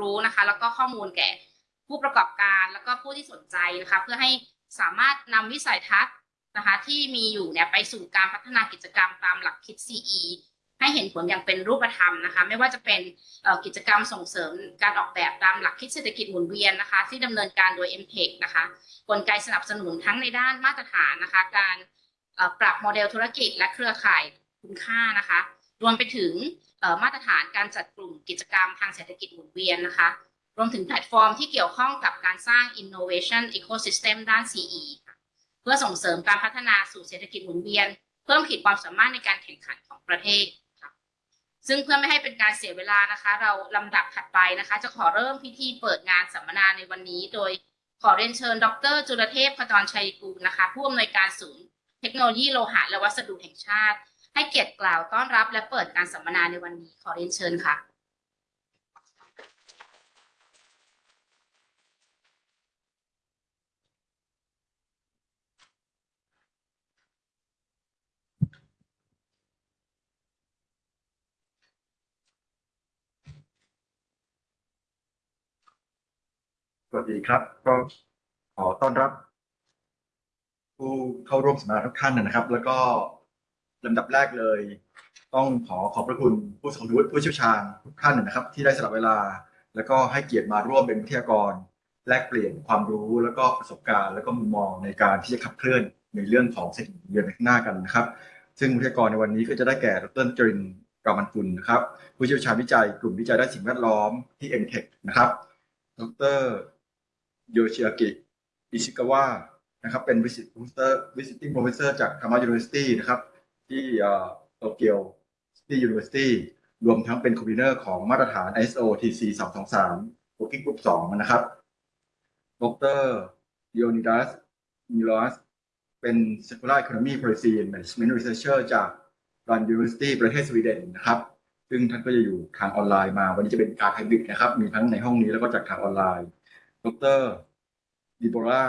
รู้นะคะ แล้วก็ข้อมูลแก่ผู้ประกอบการแล้วก็ผู้ที่สนใจนะคะ เพื่อให้สามารถนำวิสัยทัศน์นะคะ ที่มีอยู่เนี่ยไปสู่การพัฒนากิจกรรมตามหลักคิด CE ให้เห็นผลอย่างเป็นรูปธรรมนะคะ ไม่ว่าจะเป็นกิจกรรมส่งเสริมการออกแบบตามหลักคิดเศรษฐกิจหมุนเวียนนะคะ ที่ดำเนินการโดย m t e c นะคะ กลไกสนับสนุนทั้งในด้านมาตรฐานนะคะ การปรับโมเดลธุรกิจและเครือข่ายคุณค่านะคะ รวมไปถึง มาตรฐานการจัดกลุ่มกิจกรรมทางเศรษฐกิจหมุนเวียนนะคะ รวมถึงแพลตฟอร์มที่เกี่ยวข้องกับการสร้าง innovation ecosystem ด้าน CE ค่ะเพื่อส่งเสริมการพัฒนาสู่เศรษฐกิจหมุนเวียน เพิ่มขีดความสามารถในการแข่งขันของประเทศค่ะซึ่งเพื่อไม่ให้เป็นการเสียเวลานะคะ เราลำดับถัดไปนะคะ จะขอเริ่มพิธีเปิดงานสัมมนาในวันนี้ โดยขอเรียนเชิญ ดร จุลเทพขจรชัยกูลนะคะ ผู้อำนวยการศูนย์ เทคโนโลยีโลหะและวัสดุแห่งชาติ ให้เกียรติกล่าวต้อนรับและเปิดการสัมมนาในวันนี้ขอเรียนเชิญค่ะ สวัสดีครับ ก็ขอต้อนรับ ผู้เข้าร่วมสัมมนาทุกท่านนะครับ แล้วก็ ลำดับแรกเลย ต้องขอขอบพระคุณผู้ทรงวุฒิผู้เชี่ยวชาญทุกท่านนะครับ ที่ได้สละเวลา แล้วก็ให้เกียรติมาร่วมเป็นวิทยากร แลกเปลี่ยนความรู้แล้วก็ประสบการณ์ แล้วก็มุมมองในการที่จะขับเคลื่อนในเรื่องของเศรษฐกิจเดือนข้างหน้ากันนะครับ ซึ่งวิทยากรในวันนี้ก็จะได้แก่ดรจรินกามันกุลนะครับ ผู้เชี่ยวชาญวิจัยกลุ่มวิจัยด้านสิ่งแวดล้อมที่ m t e c h นะครับ ดรโยชิอากิอิชิกาวะนะครับ เป็น visit professor visiting professor จาก Tama University นะครับ ที่โตเกียว City University รวมทั้งเป็น convener ของมาตรฐาน ISO TC 223 Working Group 2 นะครับ ดร Leonidas Milos เป็น Circular Economy Policy and Management Researcher จาก Lund University ประเทศสวีเดนนะครับ ซึ่งท่านก็จะอยู่ทางออนไลน์มา วันนี้จะเป็นการไฮบริดนะครับ มีทั้งในห้องนี้แล้วก็จากทางออนไลน์ ดรดิโบรา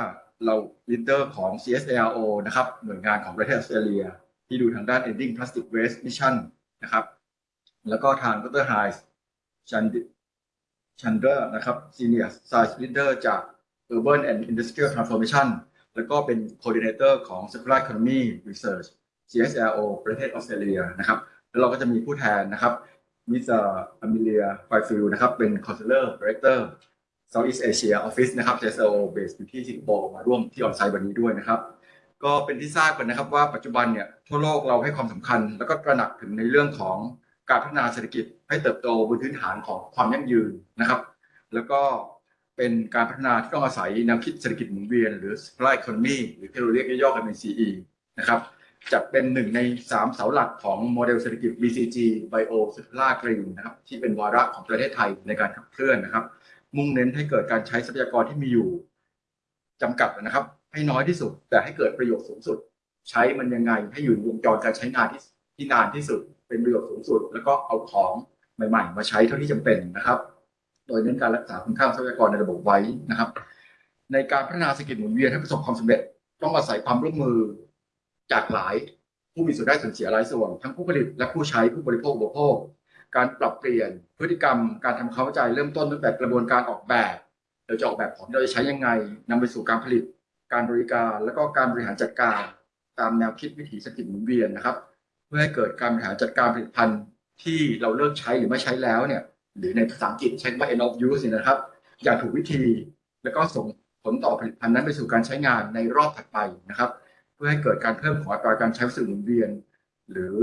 เราลิเดอร์ของ CSARO นะครับ หน่วยงานของประเทศออสเตรเลีย ที่ดูทางด้าน Ending Plastic Waste Mission นะครับ แล้วก็ทางดรไฮส์ชันดิชันเดอร์นะครับ Senior Science Leader จาก Urban and Industrial Transformation แล้วก็เป็น Coordinator ของ Circular Economy Research CSRO ประเทศออสเตรเลียนะครับ แล้วเราก็จะมีผู้แทนนะครับมิสเตอร์อเมเลียไฟฟิลนะครับ เป็น Consular Director Southeast Asia Office นะครับ CSO base อยู่ที่สิงคโปร์มาร่วมที่ออนไซต์วันนี้ด้วยนะครับ ก็เป็นที่ทราบกันนะครับว่าปัจจุบันเนี่ยทั่วโลกเราให้ความสำคัญ แล้วก็ตระหนักถึงในเรื่องของการพัฒนาเศรษฐกิจให้เติบโตบนพื้นฐานของความยั่งยืนนะครับ แล้วก็เป็นการพัฒนาที่ต้องอาศัยแนวคิดเศรษฐกิจหมุนเวียน หรือ circular economy หรือที่เราเรียกย่อๆกันเป็น CE นะครับจัดเป็นหนึ่งใน 3 เสาหลักของโมเดลเศรษฐกิจ BCG Bio Circular Green นะครับที่เป็นวาระของประเทศไทยในการขับเคลื่อนนะครับ มุ่งเน้นให้เกิดการใช้ทรัพยากรที่มีอยู่จำกัดนะครับ ให้น้อยที่สุด แต่ให้เกิดประโยชน์สูงสุด ใช้มันยังไงให้อยู่ในวงจรการใช้งานที่ที่นานที่สุด เป็นประโยชน์สูงสุด แล้วก็เอาของใหม่ ๆ มาใช้เท่าที่จำเป็นนะครับ โดยเน้นการรักษาคุณค่าทรัพยากรในระบบไว้นะครับ ในการพัฒนาเศรษฐกิจหมุนเวียนให้ประสบความสำเร็จ ต้องอาศัยความร่วมมือจากหลายผู้มีส่วนได้ส่วนเสียหลายส่วนทั้งผู้ผลิตและผู้ใช้ผู้บริโภคอุปโภค การปรับเปลี่ยนพฤติกรรม การทำความเข้าใจเริ่มต้นตั้งแต่กระบวนการออกแบบเราจะออกแบบของเราจะใช้ยังไงนำไปสู่การผลิต การบริการแล้วก็การบริหารจัดการตามแนวคิดวิถีเศรษฐกิจหมุนเวียนนะครับ เพื่อให้เกิดการบริหารจัดการผลิตภัณฑ์ที่เราเลิกใช้หรือไม่ใช้แล้วเนี่ยหรือในภาษาอังกฤษใช้ว่า end of use เนี่ยนะครับ อย่างถูกวิธี แล้วก็ส่งผลต่อผลิตภัณฑ์นั้นไปสู่การใช้งานในรอบถัดไปนะครับ เพื่อให้เกิดการเพิ่มของอัตราการใช้วัสดุหมุนเวียน หรือ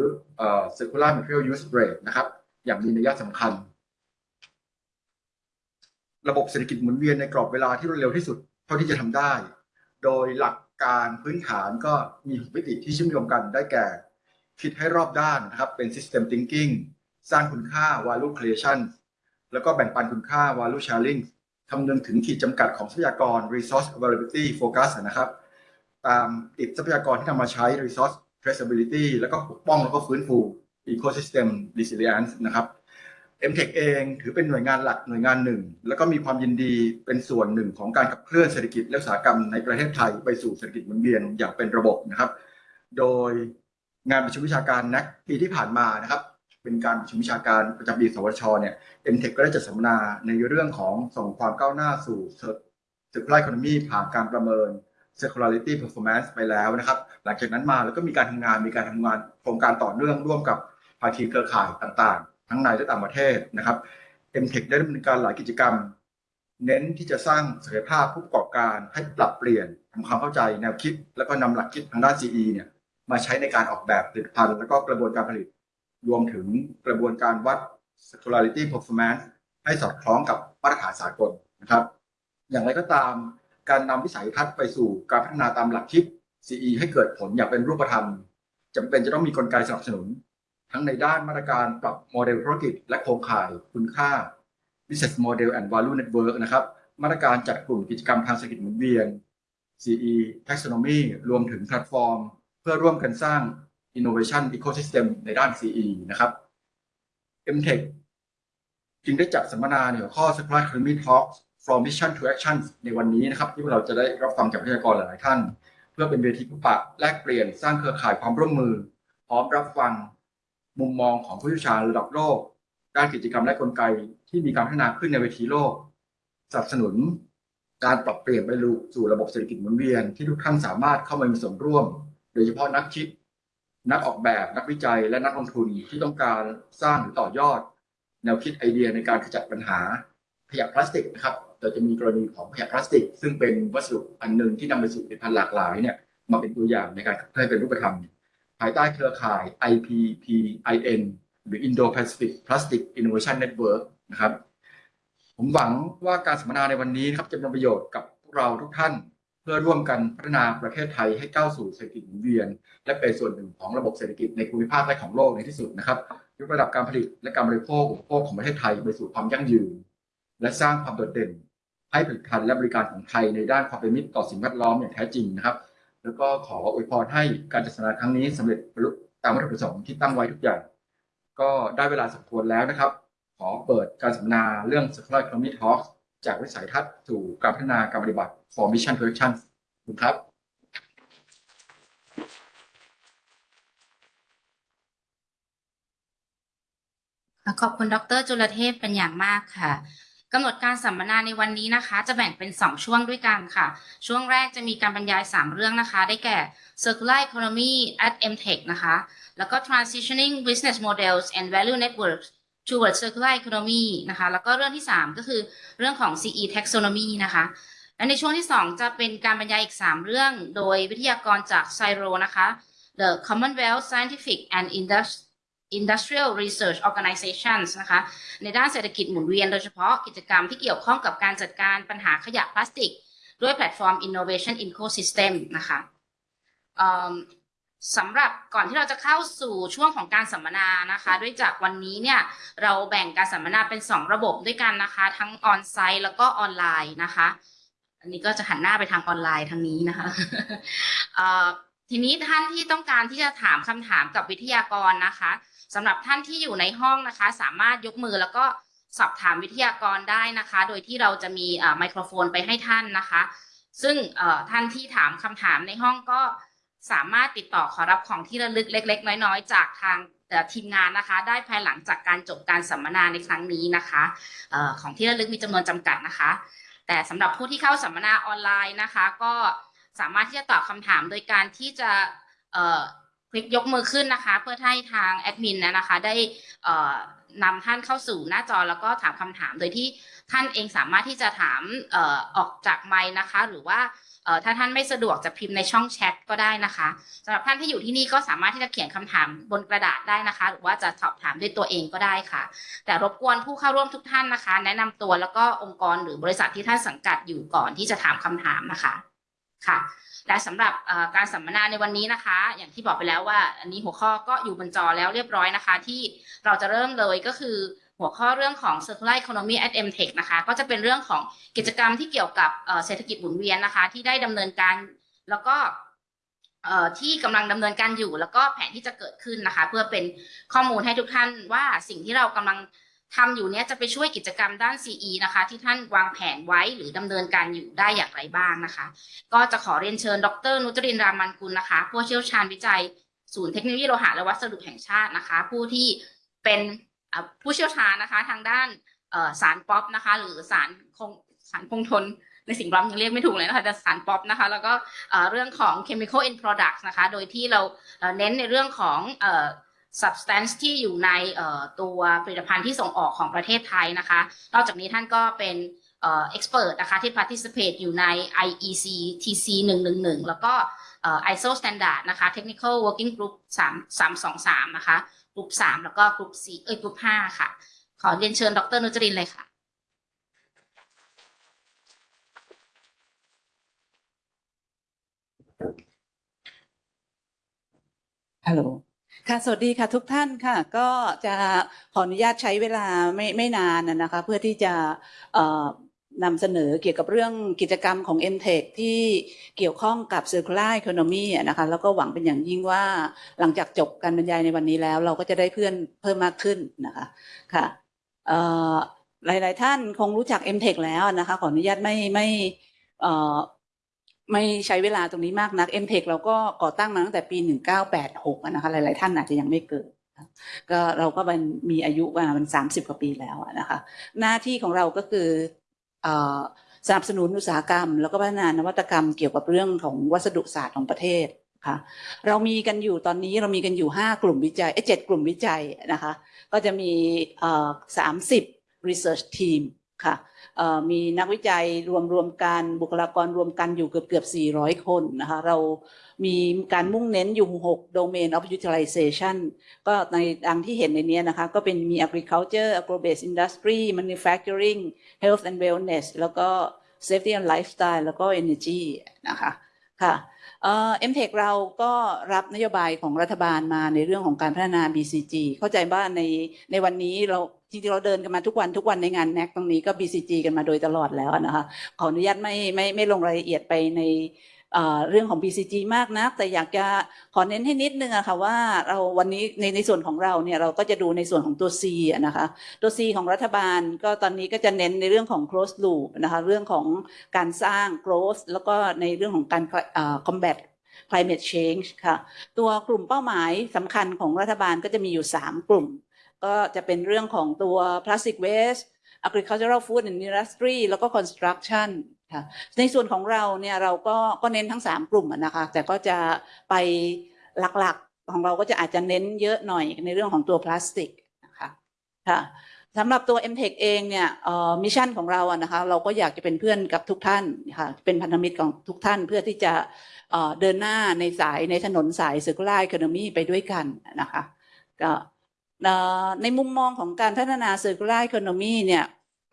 circular material use rate นะครับ อย่างมีนัยสำคัญ ระบบเศรษฐกิจหมุนเวียนในกรอบเวลาที่รวดเร็วที่สุดเท่าที่จะทำได้ โดยหลักการพื้นฐานก็มีหกวิธีที่เชื่อมโยงกันได้แก่ คิดให้รอบด้านนะครับเป็น system thinking สร้างคุณค่า value creation แล้วก็แบ่งปันคุณค่า value sharing คำนึงถึงขีดจำกัดของทรัพยากร resource availability focus นะครับ ตามติดทรัพยากรที่นำมาใช้ resource traceability แล้วก็ปกป้องแล้วก็ฟื้นฟู ecosystem resilience นะครับ MTech เองถือเป็นหน่วยงานหลักหน่วยงานหนึ่ง แล้วก็มีความยินดีเป็นส่วนหนึ่งของการขับเคลื่อนเศรษฐกิจและอุตสาหกรรมในประเทศไทยไปสู่เศรษฐกิจหมุนเวียนอย่างเป็นระบบนะครับ โดยงานประชุมวิชาการนักปีที่ผ่านมานะครับ เป็นการประชุมวิชาการประจำปีสวชเนี่ย MTech ก็ได้จัดสัมมนาในเรื่องของส่งความก้าวหน้าสู่ Circular Economy ผ่านการประเมิน Circularity Performance ไปแล้วนะครับ หลังจากนั้นมาแล้วก็มีการทำงานมีการทำงานโครงการต่อเนื่องร่วมกับภาคีเครือข่ายต่างๆ ทั้งในและต่างประเทศนะครับ MTech ได้ดำเนินการหลายกิจกรรม เน้นที่จะสร้างศักยภาพผู้ประกอบการให้ปรับเปลี่ยนทำความเข้าใจแนวคิด แล้วก็นำหลักคิดทางด้าน CE เนี่ยมาใช้ในการออกแบบผลิตภัณฑ์แล้วก็กระบวนการผลิต รวมถึงกระบวนการวัด circularity performance ให้สอดคล้องกับมาตรฐานสากลนะครับ อย่างไรก็ตามการนำวิสัยทัศน์ไปสู่การพัฒนาตามหลักคิด CE ให้เกิดผลอย่างเป็นรูปธรรมจำเป็นจะต้องมีกลไกสนับสนุน ทั้งในด้านมาตรการปรับโมเดลธุรกิจ และโครงข่ายคุณค่า business model and value network นะครับ มาตรการจัดกลุ่มกิจกรรมทางเศรษฐกิจหมุนเวียน CE taxonomy รวมถึงแพลตฟอร์ม เพื่อร่วมกันสร้าง innovation ecosystem ในด้าน CE นะครับ MTech จึงได้จัดสัมมนาในหัวข้อ Circular Economy Talks from Mission to Action ในวันนี้นะครับ ที่เราจะได้รับฟังจากวิทยากรหลายท่าน เพื่อเป็นเวทีพบปะแลกเปลี่ยนสร้างเครือข่ายความร่วมมือ พร้อมรับฟัง มุมมองของผู้เชี่ยวชาญระดับโลก ด้านกิจกรรมและกลไกที่มีการพัฒนาขึ้นในเวทีโลกสนับสนุนการปรับเปลี่ยนไปสู่ระบบเศรษฐกิจหมุนเวียนที่ทุกท่านสามารถเข้ามามีส่วนร่วม โดยเฉพาะนักคิด นักออกแบบนักวิจัยและนักลงทุนที่ต้องการสร้างหรือต่อยอด แนวคิดไอเดียในการขจัดปัญหาขยะพลาสติกนะครับแต่จะมีกรณีของขยะพลาสติก ซึ่งเป็นวัสดุอันหนึ่งที่นำไปสู่ผลิตภัณฑ์หลากหลายเนี่ยมาเป็นตัวอย่างในการขับเคลื่อนเป็นรูปธรรมายใต้เครือข่าย IPPIN หรือ Indo-Pacific Plastic Innovation Network นะครับ ผมหวังว่าการสัมมนาในวันนี้ครับจะเป็นประโยชน์กับพวกเราทุกท่าน เพื่อร่วมกันพัฒนาประเทศไทยให้ก้าวสู่เศรษฐกิจหมุนเวียน และเป็นส่วนหนึ่งของระบบเศรษฐกิจในภูมิภาคและของโลกในที่สุดนะครับยกระดับการผลิตและการบริโภคอุปโภคของประเทศไทยไปสู่ความยั่งยืน และสร้างความโดดเด่น ให้ผลิตภัณฑ์และบริการของไทยในด้านความเป็นมิตรต่อสิ่งแวดล้อมอย่างแท้จริงนะครับ แล้วก็ขออวยพรให้การจัดสนาครั้งนี้สำเร็จบรรลุตามวัตถุประสงค์ที่ตั้งไว้ทุกอย่าง ก็ได้เวลาสมควรแล้วนะครับ ขอเปิดการสัมมนาเรื่อง Circular Economy talk จากวิสัยทัศน์สู่การพัฒนาการปฏิบัติ for Mission to Action คุณครับขอบคุณดรจุลเทพเป็นอย่างมากค่ะ กำหนดการสัมมนาในวันนี้นะคะ จะแบ่งเป็น 2 ช่วงด้วยกันค่ะ ช่วงแรกจะมีการบรรยาย 3 เรื่องนะคะ ได้แก่ Circular Economy at MTech นะคะ แล้วก็ Transitioning Business Models and Value Networks towards Circular Economy นะคะ แล้วก็เรื่องที่ 3 ก็คือเรื่องของ CE Taxonomy นะคะ และในช่วงที่ 2 จะเป็นการบรรยายอีก 3 เรื่อง โดยวิทยากรจากไซโรนะคะ The Commonwealth Scientific and Industry Industrial Research Organizations นะคะในด้านเศรษฐกิจหมุนเวียนโดยเฉพาะกิจกรรมที่เกี่ยวข้องกับการจัดการปัญหาขยะพลาสติก ด้วยแพลตฟอร์ม Innovation Ecosystem นะคะสำหรับก่อนที่เราจะเข้าสู่ช่วงของการสัมมนานะคะ ด้วยจากวันนี้เนี่ยเราแบ่งการสัมมนาเป็น 2 ระบบด้วยกันนะคะ ทั้งออนไซต์แล้วก็ออนไลน์นะคะ อันนี้ก็จะหันหน้าไปทางออนไลน์ทางนี้นะคะทีนี้ท่านที่ต้องการที่จะถามคำถามกับวิทยากรนะคะ สำหรับท่านที่อยู่ในห้องนะคะ สามารถยกมือแล้วก็สอบถามวิทยากรได้นะคะ โดยที่เราจะมีไมโครโฟนไปให้ท่านนะคะ ซึ่งท่านที่ถามคำถามในห้องก็สามารถติดต่อขอรับของที่ระลึกเล็ก ๆ น้อยๆ จากทางทีมงานนะคะ ได้ภายหลังจากการจบการสัมมนาในครั้งนี้นะคะออของที่ระลึกมีจำนวนจำกัดนะคะ แต่สำหรับผู้ที่เข้าสัมมนาออนไลน์นะคะ ก็สามารถที่จะตอบคำถามโดยการที่จะ ลิกยกมือขึ้นนะคะ เพื่อให้ทางแอดมินนะคะ ได้นำท่านเข้าสู่หน้าจอแล้วก็ถามคำถามโดยที่ท่านเองสามารถที่จะถามออออกจากไมค์นะคะ หรือว่าถ้าท่านไม่สะดวกจะพิมพ์ในช่องแชทก็ได้นะคะสำหรับท่านที่อยู่ที่นี่ก็สามารถที่จะเขียนคำถามบนกระดาษได้นะคะ หรือว่าจะสอบถามด้วยตัวเองก็ได้ค่ะ แต่รบกวนผู้เข้าร่วมทุกท่านนะคะ แนะนำตัวแล้วก็องค์กรหรือบริษัทที่ท่านสังกัดอยู่ก่อนที่จะถามคำถามนะคะ ค่ะ และสำหรับการสัมมนาในวันนี้นะคะ อย่างที่บอกไปแล้วว่า อันนี้หัวข้อก็อยู่บนจอแล้วเรียบร้อยนะคะ ที่เราจะเริ่มเลยก็คือหัวข้อเรื่องของ circular economy at MTech นะคะ ก็จะเป็นเรื่องของกิจกรรมที่เกี่ยวกับเศรษฐกิจหมุนเวียนนะคะ ที่ได้ดำเนินการแล้วก็ที่กำลังดำเนินการอยู่ แล้วก็แผนที่จะเกิดขึ้นนะคะ เพื่อเป็นข้อมูลให้ทุกท่านว่าสิ่งที่เรากำลัง ทำอยู่เนี้ยจะไปช่วยกิจกรรมด้าน CE นะคะ ที่ท่านวางแผนไว้หรือดำเนินการอยู่ได้อย่างไรบ้างนะคะ ก็จะขอเรียนเชิญ ดร นุจรินรามันกุลนะคะ ผู้เชี่ยวชาญวิจัย ศูนย์เทคโนโลยีโลหะและวัสดุแห่งชาตินะคะ ผู้ที่เป็นผู้เชี่ยวชาญนะคะ ทางด้านสารป๊อปนะคะ หรือสารคงสารคงทนในสิ่งแวดล้อมยังเรียกไม่ถูกเลยนะคะแต่สารป๊อปนะคะ แล้วก็เรื่องของ chemical end products นะคะ โดยที่เราเน้นในเรื่องของ substance ที่อยู่ในตัวผลิตภัณฑ์ที่ส่งออกของประเทศไทยนะคะ นอกจากนี้ท่านก็เป็นเอ่อ expert นะคะที่ participate อยู่ใน IEC TC 111 แล้วก็ ISO standard นะคะ technical working group 3 323 นะคะ กลุ่ม3 แล้วก็กลุ่ม4เอ้ยกลุ่ม5ค่ะ ขอเรียนเชิญดรนุจรินเลยค่ะฮัลโหล ค่ะสวัสดีค่ะทุกท่านค่ะ ก็จะขออนุญาตใช้เวลาไม่ไม่นานนะคะ เพื่อที่จะนำเสนอเกี่ยวกับเรื่องกิจกรรมของ m t e c h ที่เกี่ยวข้องกับ Circular Economy นะคะแล้วก็หวังเป็นอย่างยิ่งว่าหลังจากจบการบรรยายในวันนี้แล้ว เราก็จะได้เพื่อนเพิ่มมากขึ้นนะคะค่ะหลาย ๆ ท่านคงรู้จัก m t e c h แล้วนะคะขออนุญาตไม่ไม่ ไม่ใช้เวลาตรงนี้มากนัก m t e c เราก็ก่อตั้งมาตั้งแต่ปี 1986นะคะหลายๆ ท่านอาจจะยังไม่เกิด ก็เราก็มันมีอายุมามัน30 กว่าปีแล้วนะคะหน้าที่ของเราก็คืออสนับสนุนอุตสาหกรรม แล้วก็พัฒนานวัตกรรมเกี่ยวกับเรื่องของวัสดุศาสตร์ของประเทศค่ะเรามีกันอยู่ตอนนี้เรามีกันอยู่ 5 กลุ่มวิจัยเอ้ยเจ็ดกลุ่มวิจัยนะคะก็จะมีเอ่อ30 research team ค่ะมีนักวิจัยรวมรวมกันบุคลากรรวมกันอยู่เกือบเกือบ 400 คนนะคะเรามีการมุ่งเน้นอยู่ 6 domain of utilization ก็ในดังที่เห็นในนี้นะคะ ก็เป็นมี agriculture agro-based industry manufacturing health and wellness แล้วก็ safety and lifestyle แล้วก็ energy นะคะค่ะเอ่อ MTech เราก็รับนโยบายของรัฐบาลมาในเรื่องของการพัฒนา BCG เข้าใจว่าในในวันนี้เรา จริงๆเราเดินกันมาทุกวันทุกวันในงาน NAC ตรงนี้ก็ BCG กันมาโดยตลอดแล้วนะคะขออนุญาตไม่ไม่ไม่ลงรายละเอียดไปในเรื่องของ BCG มากนักแต่อยากจะขอเน้นให้นิดนึงอะค่ะว่าเราวันนี้ในในส่วนของเราเนี่ยเราก็จะดูในส่วนของตัว C นะคะตัว C ของรัฐบาลก็ตอนนี้ก็จะเน้นในเรื่องของ close loop นะคะเรื่องของการสร้าง growth แล้วก็ในเรื่องของการ combat climate change ค่ะตัวกลุ่มเป้าหมายสำคัญของรัฐบาลก็จะมีอยู่ 3 กลุ่ม ก็จะเป็นเรื่องของตัว plastic waste agricultural food and industry แล้วก็ construction ค่ะในส่วนของเราเนี่ยเราก็ก็เน้นทั้ง 3 กลุ่มนะคะแต่ก็จะไปหลักๆของเราก็จะอาจจะเน้นเยอะหน่อยในเรื่องของตัวพลาสติกนะคะค่ะสำหรับตัว MTech เองเนี่ยมิชชั่นของเราอะนะคะเราก็อยากจะเป็นเพื่อนกับทุกท่านค่ะเป็นพันธมิตรของทุกท่านเพื่อที่จะเดินหน้าในสายในถนนสาย circular economy ไปด้วยกันนะคะก็ ในมุมมองของการพัฒนา circular economy เนี่ย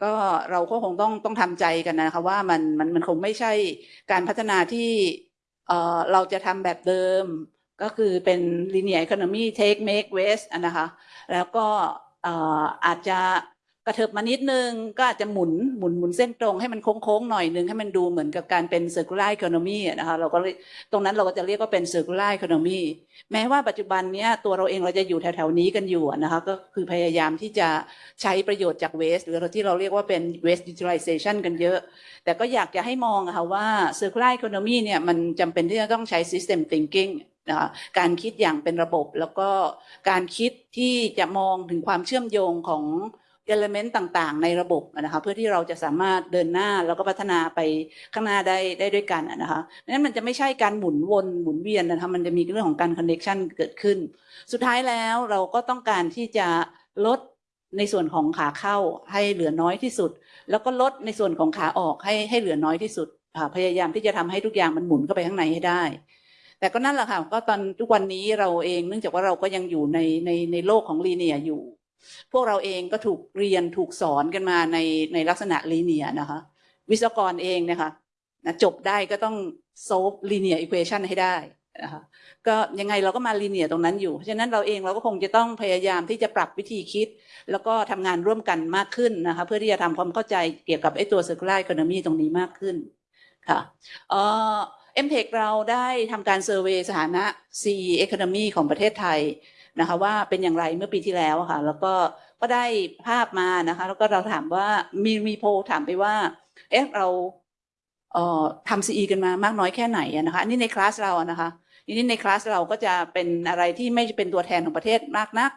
ก็เราก็คงต้องต้องทำใจกันนะคะว่ามันมันมันคงไม่ใช่การพัฒนาที่เราจะทำแบบเดิม ก็คือเป็น linear economy take make waste อะนะคะแล้วก็อาจจะ กระเถิบมานิดนึงก็อาจจะหมุนหมุนหมุนเส้นตรงให้มันโค้งๆหน่อยนึงให้มันดูเหมือนกับการเป็น circular economy อะนะคะเราก็ตรงนั้นเราก็จะเรียกว่าเป็น circular economy แม้ว่าปัจจุบันนี้ตัวเราเองเราจะอยู่แถวๆนี้กันอยู่นะคะก็คือพยายามที่จะใช้ประโยชน์จาก waste หรือที่เราเรียกว่าเป็น waste utilization กันเยอะ แต่ก็อยากจะให้มองะค่ะว่า circular economy เนี่ยมันจำเป็นที่จะต้องใช้ system thinking นะคะการคิดอย่างเป็นระบบแล้วก็การคิดที่จะมองถึงความเชื่อมโยงของ element ต่างๆ ในระบบนะคะเพื่อที่เราจะสามารถเดินหน้าแล้วก็พัฒนาไปข้างหน้าได้ได้ด้วยกันนะคะนั้นมันจะไม่ใช่การหมุนวนหมุนเวียนนะคะมันจะมีเรื่องของการ connection เกิดขึ้น สุดท้ายแล้วเราก็ต้องการที่จะลดในส่วนของขาเข้าให้เหลือน้อยที่สุด แล้วก็ลดในส่วนของขาออกให้ให้เหลือน้อยที่สุดพยายามที่จะทำให้ทุกอย่างมันหมุนเข้าไปข้างในให้ได้ แต่ก็นั่นแหละค่ะก็ตอนทุกวันนี้เราเองเนื่องจากว่าเราก็ยังอยู่ในในในโลกของลีเนียอยู่ พวกเราเองก็ถูกเรียนถูกสอนกันมาในในลักษณะลีเนียนะคะ วิศวกรเองนะคะนะจบได้ก็ต้องโซฟลีเนียอีควอชันให้ได้นะคะก็ยังไงเราก็มาลีเนียตรงนั้นอยู่ เพราะฉะนั้นเราเองเราก็คงจะต้องพยายามที่จะปรับวิธีคิด แล้วก็ทำงานร่วมกันมากขึ้นนะคะเพื่อที่จะทำความเข้าใจเกี่ยวกับไอ้ตัว circular economy ตรงนี้มากขึ้นค่ะเอ่อ m t e c h เราได้ทำการเซอร์เวยสถานะ CE Economy ของประเทศไทย นะคะว่าเป็นอย่างไรเมื่อปีที่แล้วค่ะ แล้วก็ก็ได้ภาพมานะคะ แล้วก็เราถามว่ามีมีโพลถามไปว่า เอ๊ะเราเอ่อทำ CE กันมามากน้อยแค่ไหนนะคะอันนี้ในคลาสเรานะคะทีนี้ในคลาสเราก็จะเป็นอะไรที่ไม่เป็นตัวแทนของประเทศมากนัก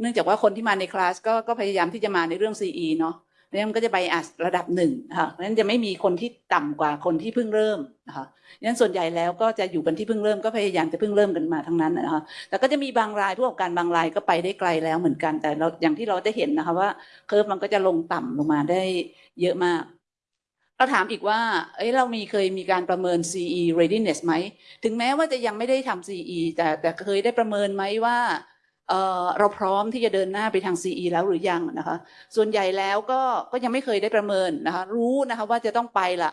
เนื่องจากว่าคนที่มาในคลาสก็ก็พยายามที่จะมาในเรื่อง CE เนาะ เนี่ยมันก็จะไบอัสระดับหนึ่งนะคะเพราะฉะนั้นจะไม่มีคนที่ต่ำกว่าคนที่เพิ่งเริ่มนะคะงั้นส่วนใหญ่แล้วก็จะอยู่กันที่เพิ่งเริ่มก็พยายามจะเพิ่งเริ่มกันมาทั้งนั้นนะคะแต่ก็จะมีบางรายผู้ประกอบการบางรายก็ไปได้ไกลแล้วเหมือนกัน แต่เราอย่างที่เราได้เห็นนะคะว่าเคอร์ฟมันก็จะลงต่ำลงมาได้เยอะมากเราถามอีกว่า เอ้ย เรามีเคยมีการประเมิน CE readiness ไหม ถึงแม้ว่าจะยังไม่ได้ทำ CE แต่แต่เคยได้ประเมินไหมว่า เเราพร้อมที่จะเดินหน้าไปทาง CE แล้วหรือยังนะคะ ส่วนใหญ่แล้วก็ก็ยังไม่เคยได้ประเมินนะคะ รู้นะคะว่าจะต้องไปละ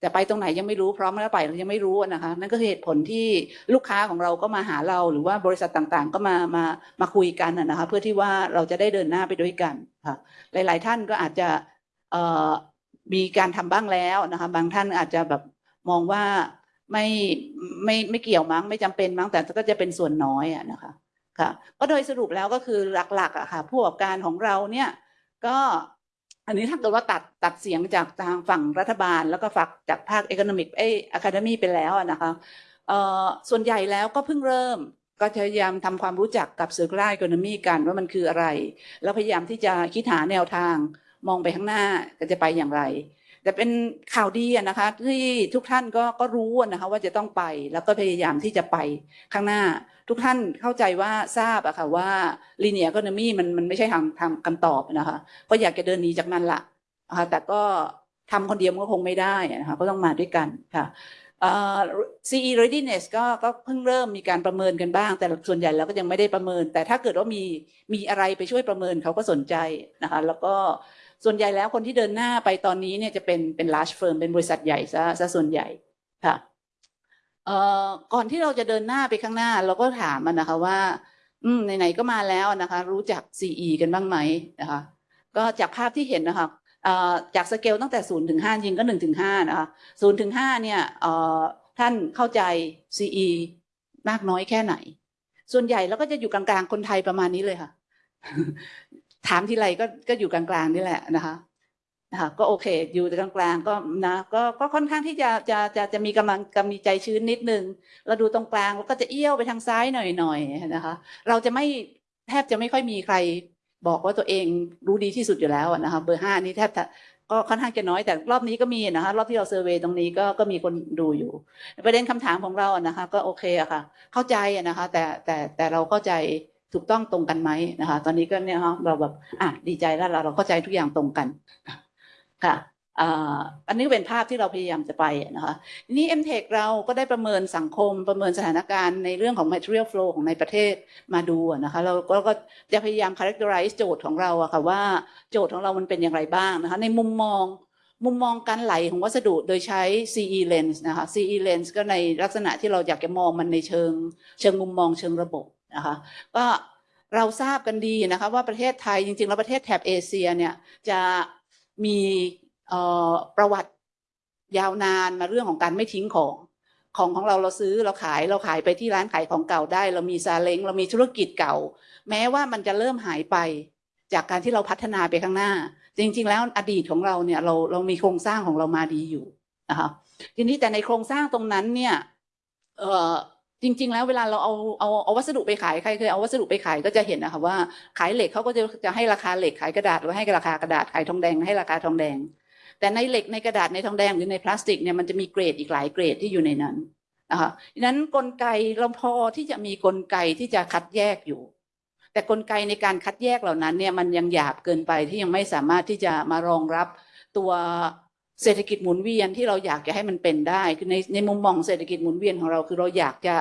แต่ไปตรงไหนยังไม่รู้พร้อมแล้วไปหรือยังไม่รู้นะคะ นั่นก็คือเหตุผลที่ลูกค้าของเราก็มาหาเรา หรือว่าบริษัทต่างๆ ก็มามามาคุยกันนะคะ เพื่อที่ว่าเราจะได้เดินหน้าไปด้วยกันค่ะหลาย ๆ ท่านก็อาจจะมีการทำบ้างแล้วนะคะ บางท่านอาจจะแบบมองว่าไม่ไม่ไม่เกี่ยวมั้งไม่จำเป็นมั้งแต่ก็จะเป็นส่วนน้อยอะนะคะ ค่ะก็โดยสรุปแล้วก็คือหลักๆอะค่ะผู้ประกอบการของเราเนี่ยก็อันนี้ถ้าเกิดว่าตัดตัดเสียงจากทางฝั่งรัฐบาล แล้วก็ฝักจากภาคเอ o n น m มิกเออะคาเดมีไปแล้วนะคะส่วนใหญ่แล้วก็เพิ่งเริ่มก็พยายามทำความรู้จักกับ circular economy กันว่ามันคืออะไร แล้วพยายามที่จะคิดหาแนวทางมองไปข้างหน้าจะไปอย่างไร แต่เป็นข่าวดีนะคะที่ทุกท่านก็ก็รู้นะคะว่าจะต้องไปแล้วก็พยายามที่จะไปข้างหน้า ทุกท่านเข้าใจว่าทราบอะค่ะว่า linear economy มันมันไม่ใช่ทางทางคำตอบนะคะ ก็อยากจะเดินหนีจากนั้นละนะคะแต่ก็ทำคนเดียวมันก็คงไม่ได้นะคะก็ต้องมาด้วยกันค่ะเอ่อ CE readiness ก็ก็เพิ่งเริ่มมีการประเมินกันบ้าง แต่ส่วนใหญ่แล้วก็ยังไม่ได้ประเมิน แต่ถ้าเกิดว่ามีมีอะไรไปช่วยประเมินเขาก็สนใจนะคะแล้วก็ส่วนใหญ่แล้วคนที่เดินหน้าไปตอนนี้เนี่ยจะเป็นเป็น large firm เป็นบริษัทใหญ่ซะซะส่วนใหญ่ค่ะ ก่อนที่เราจะเดินหน้าไปข้างหน้า เราก็ถามมันนะคะว่า อืมไหนๆก็มาแล้วนะคะ รู้จัก CE กันบ้างไหมนะคะ ก็จากภาพที่เห็นนะคะจากสเกลตั้งแต่ศูนย์ถึงห้าจริงก็หนึ่งถึงห้านะคะศูนย์ถึงห้าเนี่ยท่านเข้าใจ CE มากน้อยแค่ไหน ส่วนใหญ่แล้วก็จะอยู่กลางๆ คนไทยประมาณนี้เลยค่ะ ถามทีไรก็ก็อยู่กลางๆนี่แหละนะคะ นะคะก็โอเค อยู่กลางๆก็นะก็ก็ค่อนข้างที่จะจะจะจะมีกำลังกำมีใจชื้นนิดนึงเราดูตรงกลางแล้วก็จะเอี้ยวไปทางซ้ายหน่อยๆนะคะ เราจะไม่แทบจะไม่ค่อยมีใครบอกว่าตัวเองรู้ดีที่สุดอยู่แล้วนะคะเบอร์ห้านี่แทบจะก็ค่อนข้างจะน้อยแต่รอบนี้ก็มีนะคะรอบที่เราเซอร์เวยตรงนี้ก็ก็มีคนดูอยู่ ประเด็นคำถามของเราอะนะคะ ก็โอเคอะค่ะ เข้าใจอะนะคะ แต่แต่แต่เราเข้าใจถูกต้องตรงกันไหมนะคะ ตอนนี้ก็เนี่ยฮะเราแบบอะดีใจแล้วเราเราเข้าใจทุกอย่างตรงกัน ค่ะอันนี้เป็นภาพที่เราพยายามจะไปนะคะทีนี้ m t e c h เราก็ได้ประเมินสังคมประเมินสถานการณ์ในเรื่องของ material flow ของในประเทศมาดูนะคะเราก็ก็จะพยายาม characterize โจทย์ของเราอะค่ะว่าโจทย์ของเรามันเป็นอย่างไรบ้างนะคะในมุมมองมุมมองการไหลของวัสดุโดยใช้ CE lens นะคะ CE lens ก็ในลักษณะที่เราอยากจะมองมันในเชิง เชิงมุมมองเชิงระบบนะคะก็เราทราบกันดีนะคะว่าประเทศไทยจริงๆ แล้วประเทศแถบเอเชียเนี่ยจะ มีประวัติยาวนานมาเรื่องของการไม่ทิ้งของของของเราเราซื้อเราขายเราขายไปที่ร้านขายของเก่าได้ เรามีซาเล้งเรามีธุรกิจเก่า แม้ว่ามันจะเริ่มหายไป จากการที่เราพัฒนาไปข้างหน้า จริง ๆ แล้วอดีตของเราเนี่ยเราเรามีโครงสร้างของเรามาดีอยู่นะคะทีนี้แต่ในโครงสร้างตรงนั้นเนี่ยเจริง ๆ แล้วเวลาเราเอาเอาเอาวัสดุไปขายใครเคยเอาวัสดุไปขายก็จะเห็นนะคะว่าขายเหล็กเขาก็จะจะให้ราคาเหล็กขายกระดาษหรือให้ราคากระดาษขายทองแดงให้ราคาทองแดง แต่ในเหล็กในกระดาษในทองแดงหรือในพลาสติกเนี่ยมันจะมีเกรดอีกหลายเกรดที่อยู่ในนั้นนะคะดังนั้นกลไกเราพอที่จะมีกลไกที่จะคัดแยกอยู่ แต่กลไกในการคัดแยกเหล่านั้นเนี่ยมันยังหยาบเกินไปที่ยังไม่สามารถที่จะมารองรับตัว เศรษฐกิจหมุนเวียนที่เราอยากจะให้มันเป็นได้คือในในมุมมองเศรษฐกิจหมุนเวียนของเราคือเราอยากจะ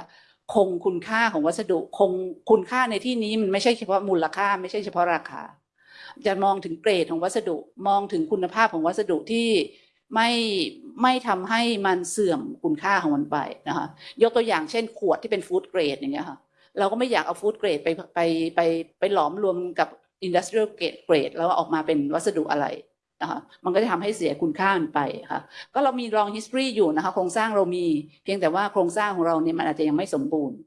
คงคุณค่าของวัสดุคงคุณค่าในที่นี้มันไม่ใช่เฉพาะมูลค่า ไม่ใช่เฉพาะราคา จะมองถึงเกรดของวัสดุมองถึงคุณภาพของวัสดุที่ไม่ไม่ทำให้มันเสื่อมคุณค่าของมันไปนะคะยกตัวอย่างเช่นขวดที่เป็นฟู้ดเกรดอย่างเงี้ยค่ะเราก็ไม่อยากเอาฟู้ดเกรดไปไปไปไปหลอมรวมกับอินดัสเทรียลเกรดเกรดแล้วออกมาเป็นวัสดุอะไร นะคะมันก็จะทำให้เสียคุณค่ามันไปค่ะก็เรามีลอง history อยู่นะคะโครงสร้างเรามีเพียงแต่ว่าโครงสร้างของเราเนี่ยมันอาจจะยังไม่สมบูรณ์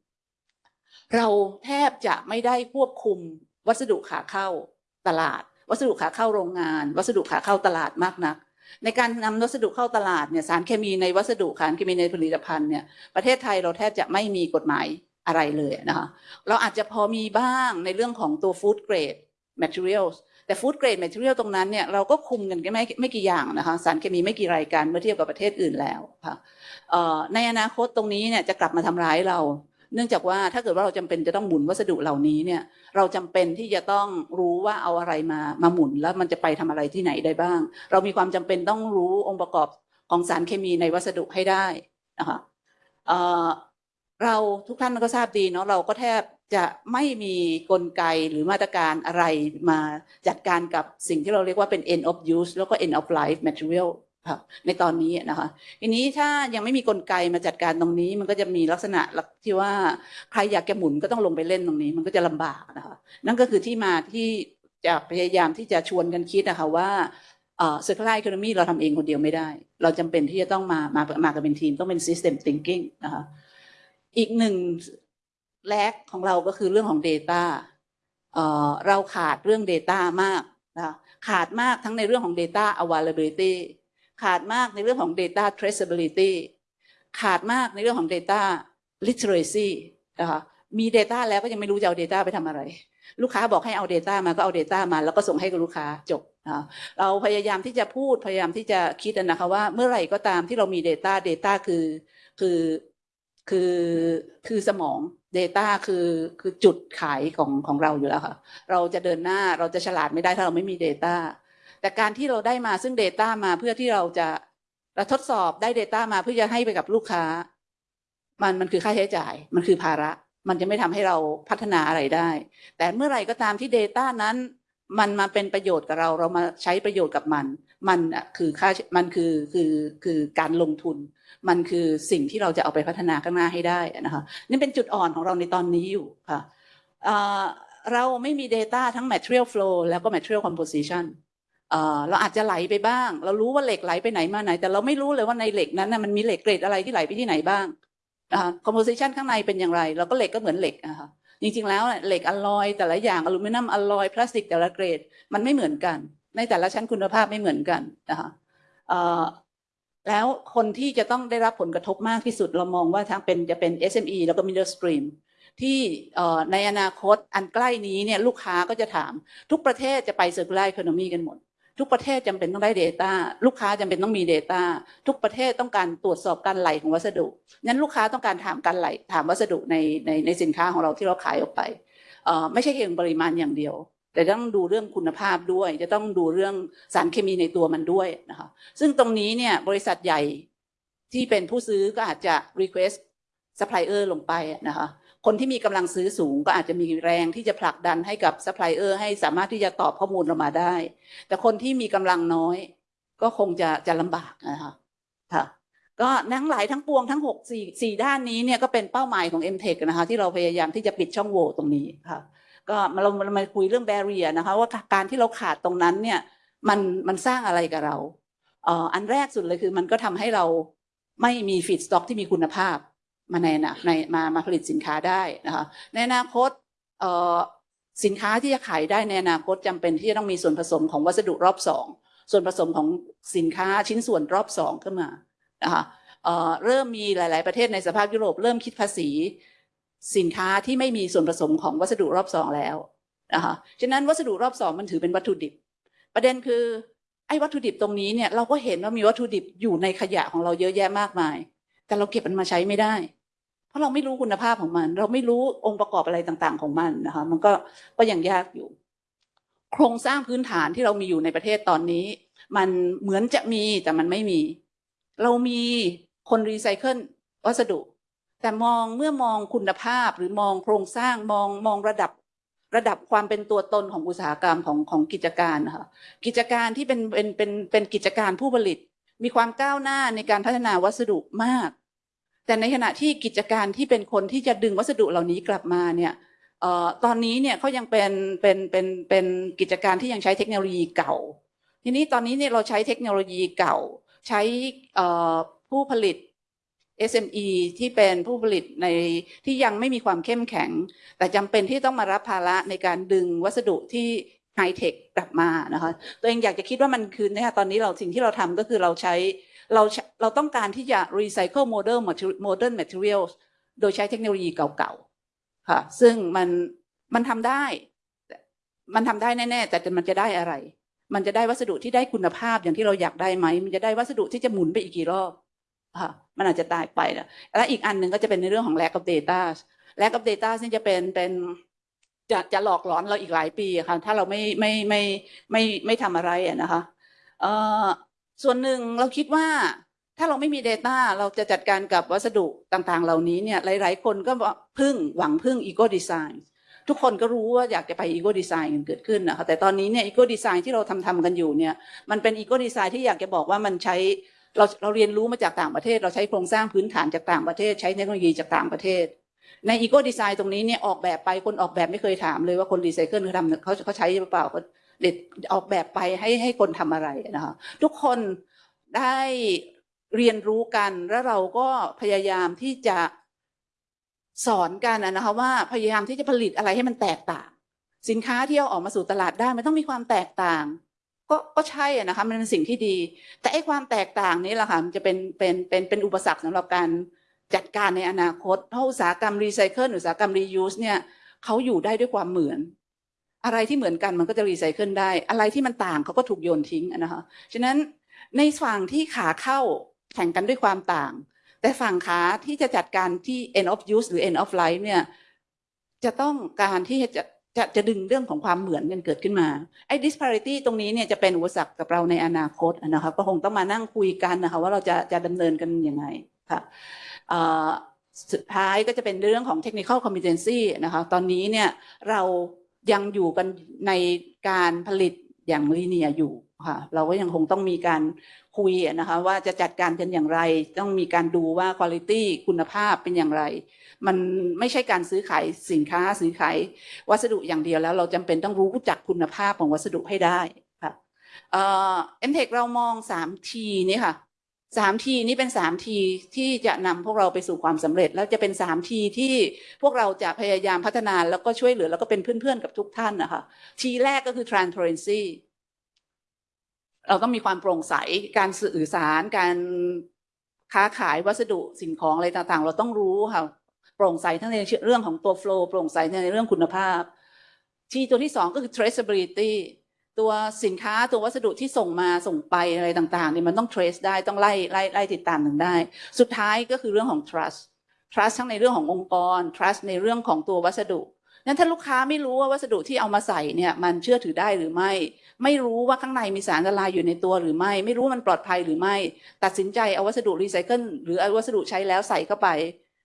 เราแทบจะไม่ได้ควบคุมวัสดุขาเข้าตลาด วัสดุขาเข้าโรงงาน วัสดุขาเข้าตลาดมากนัก ในการนำวัสดุเข้าตลาดเนี่ยสารเคมีในวัสดุสารเคมีในผลิตภัณฑ์เนี่ยประเทศไทยเราแทบจะไม่มีกฎหมายอะไรเลยนะคะเราอาจจะพอมีบ้างในเรื่องของตัว food grade materials แต่ food grade material ตรงนั้นเนี่ยเราก็คุมกันไม่ไม่กี่อย่างนะคะสารเคมีไม่กี่รายการเมื่อเทียบกับประเทศอื่นแล้วค่ะในอนาคตตรงนี้เนี่ยจะกลับมาทำร้ายเรา เนื่องจากว่าถ้าเกิดว่าเราจำเป็นจะต้องหมุนวัสดุเหล่านี้เนี่ยเราจำเป็นที่จะต้องรู้ว่าเอาอะไรมามาหมุนแล้วมันจะไปทำอะไรที่ไหนได้บ้าง เรามีความจำเป็นต้องรู้องค์ประกอบของสารเคมีในวัสดุให้ได้นะคะเเราทุกท่านก็ทราบดีเนาะเราก็แทบ จะไม่มีกลไกหรือมาตรการอะไรมาจัดการกับสิ่งที่เราเรียกว่าเป็น end of use แล้วก็ end of life material ค่ะในตอนนี้นะคะทีนี้ถ้ายังไม่มีกลไกมาจัดการตรงนี้ มันก็จะมีลักษณะที่ว่าใครอยากจะหมุนก็ต้องลงไปเล่นตรงนี้ มันก็จะลำบากนะคะนั่นก็คือที่มาที่จะพยายามที่จะชวนกันคิดนะคะว่าเอ่อ circular economy เราทำเองคนเดียวไม่ได้ เราจำเป็นที่จะต้องมามามากันเป็นทีมต้องเป็น system thinking นะคะอีกหนึ่ง แลกของเราก็คือเรื่องของ data เอ่อเราขาดเรื่อง data มากนะขาดมากทั้งในเรื่องของ data availability ขาดมากในเรื่องของ data traceability ขาดมากในเรื่องของ data literacy นะคะมี data แล้วก็ยังไม่รู้จะเอา data ไปทำอะไร ลูกค้าบอกให้เอา data มาก็เอา data มา แล้วก็ส่งให้กับลูกค้าจบนะเราพยายามที่จะพูดพยายามที่จะคิดนะคะว่าเมื่อไหร่ก็ตามที่เรามี data data คือคือคือคือสมอง data คือคือจุดขายของของเราอยู่แล้วค่ะ เราจะเดินหน้าเราจะฉลาดไม่ได้ถ้าเราไม่มี data แต่การที่เราได้มาซึ่ง Data มาเพื่อที่เราจะเราทดสอบได้ Data มาเพื่อจะให้ไปกับลูกค้า มันมันคือค่าใช้จ่าย มันคือภาระ มันจะไม่ทำให้เราพัฒนาอะไรได้ แต่เมื่อไหร่ก็ตามที่ Data นั้น มันมาเป็นประโยชน์กับเรา เรามาใช้ประโยชน์กับมัน มันอะคือค่ามันคือคือคือการลงทุน มันคือสิ่งที่เราจะเอาไปพัฒนาข้างหน้าให้ได้นะคะนี่เป็นจุดอ่อนของเราในตอนนี้อยู่ค่ะเราไม่มี Data ทั้ง material flow แล้วก็ material composition เราอาจจะไหลไปบ้าง เรารู้ว่าเหล็กไหลไปไหนมาไหน แต่เราไม่รู้เลยว่าในเหล็กนั้นนะมันมีเหล็กเกรดอะไรที่ไหลไปที่ไหนบ้างนะคะ composition ข้างในเป็นอย่างไร เราก็เหล็กก็เหมือนเหล็กนะคะจริงๆแล้วเหล็กอลลอย แต่ละอย่างอลูมิเนียมอลลอยพลาสติกแต่ละเกรดมันไม่เหมือนกัน ในแต่ละชั้นคุณภาพไม่เหมือนกันนะคะ แล้วคนที่จะต้องได้รับผลกระทบมากที่สุดเรามองว่าทั้งเป็นจะเป็น SME แล้วก็ middle stream ที่ในอนาคตอันใกล้นี้เนี่ยลูกค้าก็จะถาม ทุกประเทศจะไป circular economy กันหมด ทุกประเทศจำเป็นต้องได้ Data ลูกค้าจำเป็นต้องมี Data ทุกประเทศต้องการตรวจสอบการไหลของวัสดุนั้นลูกค้าต้องการถามการไหลถามวัสดุในในในสินค้าของเราที่เราขายออกไปไม่ใช่เพียงปริมาณอย่างเดียว แต่ต้องดูเรื่องคุณภาพด้วย จะต้องดูเรื่องสารเคมีในตัวมันด้วยนะคะซึ่งตรงนี้เนี่ยบริษัทใหญ่ที่เป็นผู้ซื้อก็อาจจะ request supplier ลงไปนะคะคนที่มีกำลังซื้อสูงก็อาจจะมีแรงที่จะผลักดันให้กับซัพพลายเออร์ให้สามารถที่จะตอบข้อมูลเรามาได้ แต่คนที่มีกำลังน้อย ก็คงจะจะลำบากนะคะค่ะก็ทั้งหลายทั้งปวงทั้งหกสี่ด้านนี้เนี่ยก็เป็นเป้าหมายของ m t e c h นะคะที่เราพยายามที่จะปิดช่องโหว่ตรงนี้ค่ะ ก็มาเรามาคุยเรื่องแบเรียนะคะ ว่าการที่เราขาดตรงนั้นเนี่ยมันมันสร้างอะไรกับเราเอ่ออันแรกสุดเลยคือมันก็ทำให้เราไม่มีฟีดสต็อกที่มีคุณภาพมาในนะในมามาผลิตสินค้าได้นะคะในอนาคตเอ่อสินค้าที่จะขายได้ในอนาคตจำเป็นที่จะต้องมีส่วนผสมของวัสดุรอบสองส่วนผสมของสินค้าชิ้นส่วนรอบสองขึ้นมานะคะเเริ่มมีหลาย ๆ ประเทศในสภาพยุโรปเริ่มคิดภาษี สินค้าที่ไม่มีส่วนผสมของวัสดุรอบสองแล้วนะคะฉะนั้นวัสดุรอบสองมันถือเป็นวัตถุดิบ ประเด็นคือไอ้วัตถุดิบตรงนี้เนี่ยเราก็เห็นว่ามีวัตถุดิบอยู่ในขยะของเราเยอะแยะมากมาย แต่เราเก็บมันมาใช้ไม่ได้ เพราะเราไม่รู้คุณภาพของมัน เราไม่รู้องค์ประกอบอะไรต่างๆของมันนะคะมันก็ก็ยังยากอยู่ โครงสร้างพื้นฐานที่เรามีอยู่ในประเทศตอนนี้ มันเหมือนจะมีแต่มันไม่มี เรามีคนรีไซเคิลวัสดุ แต่มองเมื่อมองคุณภาพหรือมองโครงสร้างมองมองระดับระดับความเป็นตัวตนของอุตสาหกรรมของของกิจการนะคะกิจการที่เป็นเป็นเป็นเป็นกิจการผู้ผลิต มีความก้าวหน้าในการพัฒนาวัสดุมาก แต่ในขณะที่กิจการที่เป็นคนที่จะดึงวัสดุเหล่านี้กลับมาเนี่ยออตอนนี้เนี่ยเขายังเป็นเป็นเป็นเป็นกิจการที่ยังใช้เทคโนโลยีเก่า ทีนี้ตอนนี้เนี่ยเราใช้เทคโนโลยีเก่า ใช้ผู้ผลิต SME ที่เป็นผู้ผลิตในที่ยังไม่มีความเข้มแข็ง แต่จำเป็นที่ต้องมารับภาระในการดึงวัสดุที่ไฮเทคกลับมานะคะตัวเองอยากจะคิดว่ามันคือเนี่ยตอนนี้เราสิ่งที่เราทำก็คือเราใช้เราเราต้องการที่จะ recycle modern material modern materials โดยใช้เทคโนโลยีเก่าๆค่ะซึ่งมันมันทำได้ มันทำได้แน่ๆ แต่มันจะได้อะไร มันจะได้วัสดุที่ได้คุณภาพอย่างที่เราอยากได้ไหม มันจะได้วัสดุที่จะหมุนไปอีกกี่รอบค่ะ มันอาจจะตายไปนะและอีกอันหนึ่งก็จะเป็นในเรื่องของ lack of data lack of data นี่จะเป็นเป็นจะจะหลอกหลอนเราอีกหลายปีค่ะถ้าเราไม่ไม่ไม่ไม่ไม่ทำอะไรอะนะคะเอ่อส่วนหนึ่งเราคิดว่าถ้าเราไม่มี Data เราจะจัดการกับวัสดุต่างๆ เหล่านี้เนี่ยหลาย ๆ คนก็พึ่งหวังพึ่ง Ego Design ทุกคนก็รู้ว่าอยากจะไป Ego Design กันเกิดขึ้นนะคะแต่ตอนนี้เนี่ย Ego Design ที่เราทำทำกันอยู่เนี่ยมันเป็น Ego Design ที่อยากจะบอกว่ามันใช้ เราเราเรียนรู้มาจากต่างประเทศ เราใช้โครงสร้างพื้นฐานจากต่างประเทศ ใช้เทคโนโลยีจากต่างประเทศ ใน Ego Design ตรงนี้เนี่ยออกแบบไปคนออกแบบไม่เคยถามเลยว่าคนรีไซเคิลเขาทำเขาเขาใช้หรือเปล่าเขาเด็ดออกแบบไปให้ให้คนทำอะไรนะคะทุกคนได้เรียนรู้กันแล้วเราก็พยายามที่จะสอนกันนะนะคะว่าพยายามที่จะผลิตอะไรให้มันแตกต่าง สินค้าที่เอาออกมาสู่ตลาดได้มันต้องมีความแตกต่าง ก็ก็ใช่อะนะคะมันเป็นสิ่งที่ดี แต่ไอ้ความแตกต่างนี้แหละค่ะมันจะเป็นเป็นเป็นเป็นอุปสรรคสำหรับการจัดการในอนาคตเพราะอุตสาหกรรมรีไซเคิลอุตสาหกรรมรียูสเนี่ยเขาอยู่ได้ด้วยความเหมือน อะไรที่เหมือนกันมันก็จะรีไซเคิลได้ อะไรที่มันต่างเขาก็ถูกโยนทิ้งนะคะฉะนั้นในฝั่งที่ขาเข้าแข่งกันด้วยความต่าง แต่ฝั่งขาที่จะจัดการที่ end of use หรือ end of life เนี่ยจะต้องการที่จะ จะจะดึงเรื่องของความเหมือนกันเกิดขึ้นมาไอ้ disparity ตรงนี้เนี่ยจะเป็นอุปสรรคกับเราในอนาคตนะคะก็คงต้องมานั่งคุยกันนะคะว่าเราจะจะดำเนินกันยังไงค่ะสุดท้ายก็จะเป็นเรื่องของ technical competency นะคะตอนนี้เนี่ยเรายังอยู่กันในการผลิตอย่างลีเนียอยู่ค่ะเราก็ยังคงต้องมีการ คุยนะคะว่าจะจัดการกันอย่างไร ต้องมีการดูว่าคุณภาพคุณภาพเป็นอย่างไร มันไม่ใช่การซื้อขายสินค้าซื้อขายวัสดุอย่างเดียวแล้ว เราจำเป็นต้องรู้จักคุณภาพของวัสดุให้ได้ค่ะเอ่อ MTech เรามองสามทีนี่ค่ะสามทีนี้เป็นสามทีที่จะนำพวกเราไปสู่ความสำเร็จ แล้วจะเป็นสามทีที่พวกเราจะพยายามพัฒนาแล้วก็ช่วยเหลือแล้วก็เป็นเพื่อนๆกับทุกท่านนะคะทีแรกก็คือ transparency เราต้องมีความโปร่งใสการสื่อสาร การค้าขายวัสดุสิ่งของอะไรต่างๆ เราต้องรู้ค่ะโปร่งใสทั้งในเรื่องของตัว flow โปร่งใสในเรื่องคุณภาพ ที่ตัวที่สองก็คือ traceability ตัวสินค้าตัววัสดุที่ส่งมาส่งไปอะไรต่างๆเนี่ยมันต้อง trace ได้ต้องไล่ไล่ไล่ติดตามถึงได้ สุดท้ายก็คือเรื่องของ trust trust ทั้งในเรื่องขององค์กร trust ในเรื่องของตัววัสดุ นั้นถ้าลูกค้าไม่รู้ว่าวัสดุที่เอามาใส่เนี่ยมันเชื่อถือได้หรือไม่ ไม่รู้ว่าข้างในมีสารละลายอยู่ในตัวหรือไม่ ไม่รู้มันปลอดภัยหรือไม่ ตัดสินใจเอาวัสดุรีไซเคิลหรือเอาวัสดุใช้แล้วใส่เข้าไป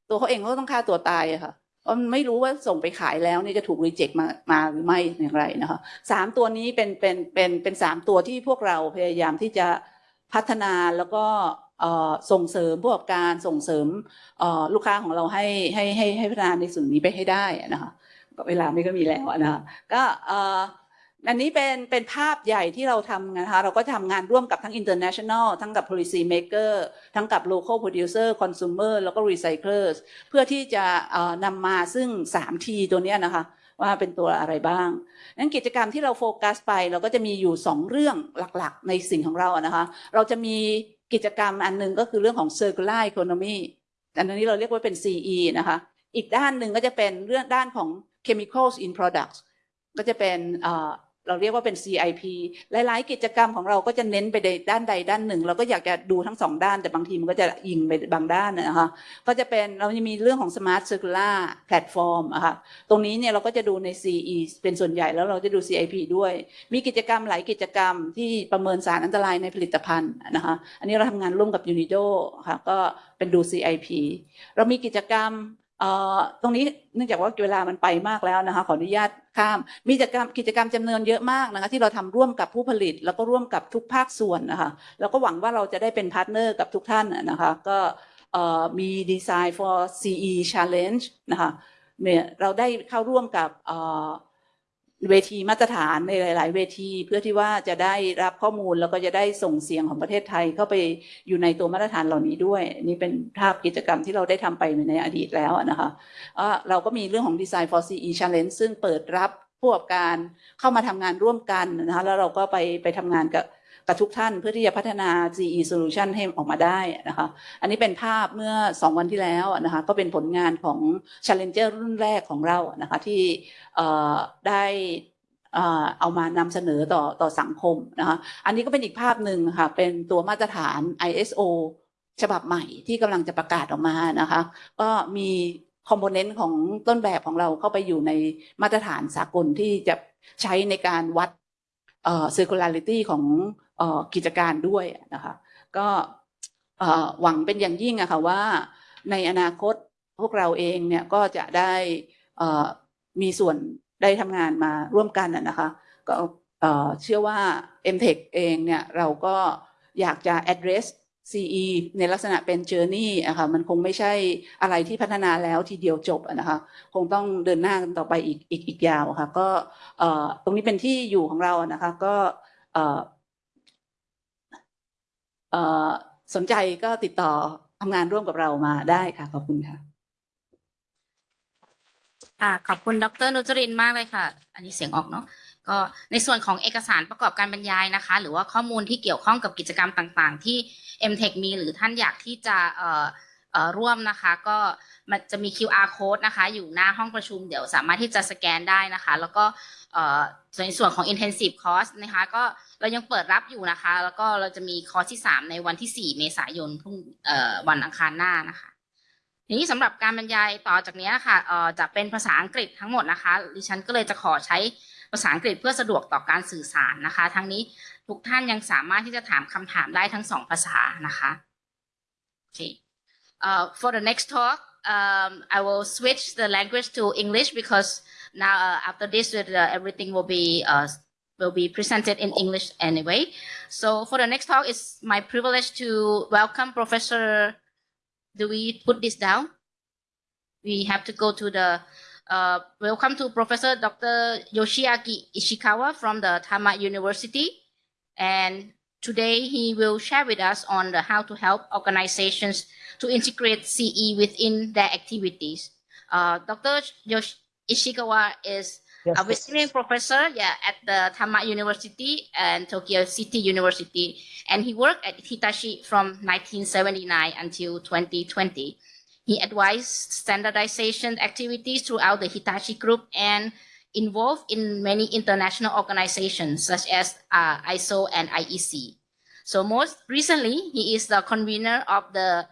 ตัวเขาเองก็ต้องฆ่าตัวตายอะค่ะเพราะมันไม่รู้ว่าส่งไปขายแล้วนี่จะถูกรีเจ็คมามาหรือไม่อย่างไรนะคะสามตัวนี้เป็นเป็นเป็นเป็นสามตัวที่พวกเราพยายามที่จะพัฒนาแล้วก็ส่งเสริมผู้ประกอบการส่งเสริมลูกค้าของเราให้ให้ให้ให้พัฒนาในส่วนนี้ไปให้ได้นะคะ เวลาไม่ก็มีแล้วนะคะก็อันนี้เป็นเป็นภาพใหญ่ที่เราทำนะคะเราก็ทำงานร่วมกับทั้ง international ทั้งกับ policy maker ทั้งกับ local producer consumer แล้วก็ recyclers เพื่อที่จะนำมาซึ่ง 3T ตัวนี้นะคะว่าเป็นตัวอะไรบ้าง นั้นกิจกรรมที่เราโฟกัสไปเราก็จะมีอยู่ 2 เรื่องหลักๆ ในสิ่งของเราอะนะคะ เราจะมีกิจกรรมอันหนึงก็คือเรื่องของ circular economy อันนี้เราเรียกว่าเป็น CE นะคะ อีกด้านหนึ่งก็จะเป็นเรื่องด้านของ chemicals in products ก็จะเป็นเราเรียกว่าเป็น CIP หลาย ๆ กิจกรรมของเราก็จะเน้นไปในด้านใดด้านหนึ่ง เราก็อยากจะดูทั้งสองด้าน แต่บางทีมันก็จะยิงไปบางด้านนะคะก็จะเป็นเราจะมีเรื่องของ Smart Circular Platform อะค่ะตรงนี้เนี่ยเราก็จะดูใน CE เป็นส่วนใหญ่แล้วเราจะดู CIP ด้วย มีกิจกรรมหลายกิจกรรมที่ประเมินสารอันตรายในผลิตภัณฑ์นะคะอันนี้เราทำงานร่วมกับ Unido ค่ะก็เป็นดู CIP เรามีกิจกรรม ตรงนี้เนื่องจากว่าเวลามันไปมากแล้วนะคะขออนุญาตข้าม มีกิจกรรมกิจกรรมจำนวนเยอะมากนะคะที่เราทำร่วมกับผู้ผลิต แล้วก็ร่วมกับทุกภาคส่วนนะคะแล้วก็หวังว่าเราจะได้เป็นพาร์ทเนอร์กับทุกท่านนะคะก็มี Design for CE Challenge นะคะเนี่ยเราได้เข้าร่วมกับ เวทีมาตรฐานในหลาย ๆ เวทีเพื่อที่ว่าจะได้รับข้อมูลแล้วก็จะได้ส่งเสียงของประเทศไทยเข้าไปอยู่ในตัวมาตรฐานเหล่านี้ด้วย นี่เป็นภาพกิจกรรมที่เราได้ทำไปในอดีตแล้วนะคะเราก็มีเรื่องของ Design for CE Challenge ซึ่งเปิดรับผู้ประกอบการเข้ามาทำงานร่วมกันนะคะแล้วเราก็ไปไปทำงานกับ กับทุกท่านเพื่อที่จะพัฒนา CE solution ให้ออกมาได้นะคะอันนี้เป็นภาพเมื่อ 2 วันที่แล้วนะคะก็เป็นผลงานของ Challenger รุ่นแรกของเรานะคะที่ได้เอามานำเสนอต่อต่อสังคมนะคะอันนี้ก็เป็นอีกภาพหนึ่งค่ะเป็นตัวมาตรฐาน ISO ฉบับใหม่ที่กำลังจะประกาศออกมานะคะก็มีคอมโพเนนต์ของต้นแบบของเราเข้าไปอยู่ในมาตรฐานสากลที่จะใช้ในการวัดเอ่อ circularity ของกิจการด้วยนะคะก็หวังเป็นอย่างยิ่งอะค่ะว่าในอนาคตพวกเราเองเนี่ยก็จะได้มีส่วนได้ทำงานมาร่วมกันอะนะคะก็เชื่อว่า MTech เองเนี่ยเราก็อยากจะ address CE ในลักษณะเป็น journey อะค่ะมันคงไม่ใช่อะไรที่พัฒนาแล้วทีเดียวจบอะนะคะคงต้องเดินหน้ากันต่อไปอีกอีกอีกยาวค่ะก็ตรงนี้เป็นที่อยู่ของเรานะคะก็ สนใจก็ติดต่อทำงานร่วมกับเรามาได้ค่ะ ขอบคุณค่ะค่ะขอบคุณดรนุจรินมากเลยค่ะ อันนี้เสียงออกเนาะก็ในส่วนของเอกสารประกอบการบรรยายนะคะ หรือว่าข้อมูลที่เกี่ยวข้องกับกิจกรรมต่าง ๆ ที่ MTech มีหรือท่านอยากที่จะเอ่อ ร่วมนะคะ ก็มันจะมี QR code นะคะ อยู่หน้าห้องประชุมเดี๋ยวสามารถที่จะสแกนได้นะคะ แล้วก็ในส่วนของ intensive course นะคะ ก็เรายังเปิดรับอยู่นะคะ แล้วก็เราจะมีคอร์สที่ 3 ในวันที่ 4 เมษายนพรุ่งวันอังคารหน้านะคะทีนี้สำหรับการบรรยายต่อจากนี้ค่ะเอ่อจะเป็นภาษาอังกฤษทั้งหมดนะคะ ดิฉันก็เลยจะขอใช้ภาษาอังกฤษเพื่อสะดวกต่อการสื่อสารนะคะ ทั้งนี้ทุกท่านยังสามารถที่จะถามคำถามได้ทั้งสองภาษานะคะโอเค uh, for the next talk um, I will switch the language to English because now uh, after this uh, everything will be uh, will be presented in English anyway so for the next talk it's my privilege to welcome Professor do we put this down? We have to go to the uh, welcome to Professor Dr. Yoshiaki Ishikawa from the Tama University. And today he will share with us on the how to help organizations to integrate CE within their activities. Uh, Dr. Yosh- Ishikawa is Yes, a visiting professor yeah, at the Tama University and Tokyo City University. And he worked at Hitachi from 1979 until 2020. He advised standardization activities throughout the Hitachi Group and involved in many international organizations such as uh, ISO and IEC. So most recently, he is the convener of the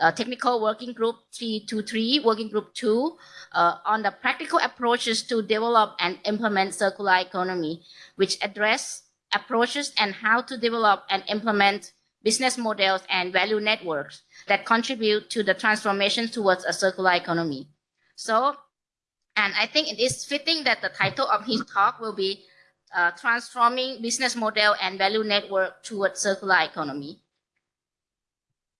uh, Technical Working Group 323, Working Group 2, uh, on the practical approaches to develop and implement circular economy, which address approaches and how to develop and implement business models and value networks that contribute to the transformation towards a circular economy. So, and I think it is fitting that the title of his talk will be uh, Transforming Business Model and Value Network Towards Circular Economy.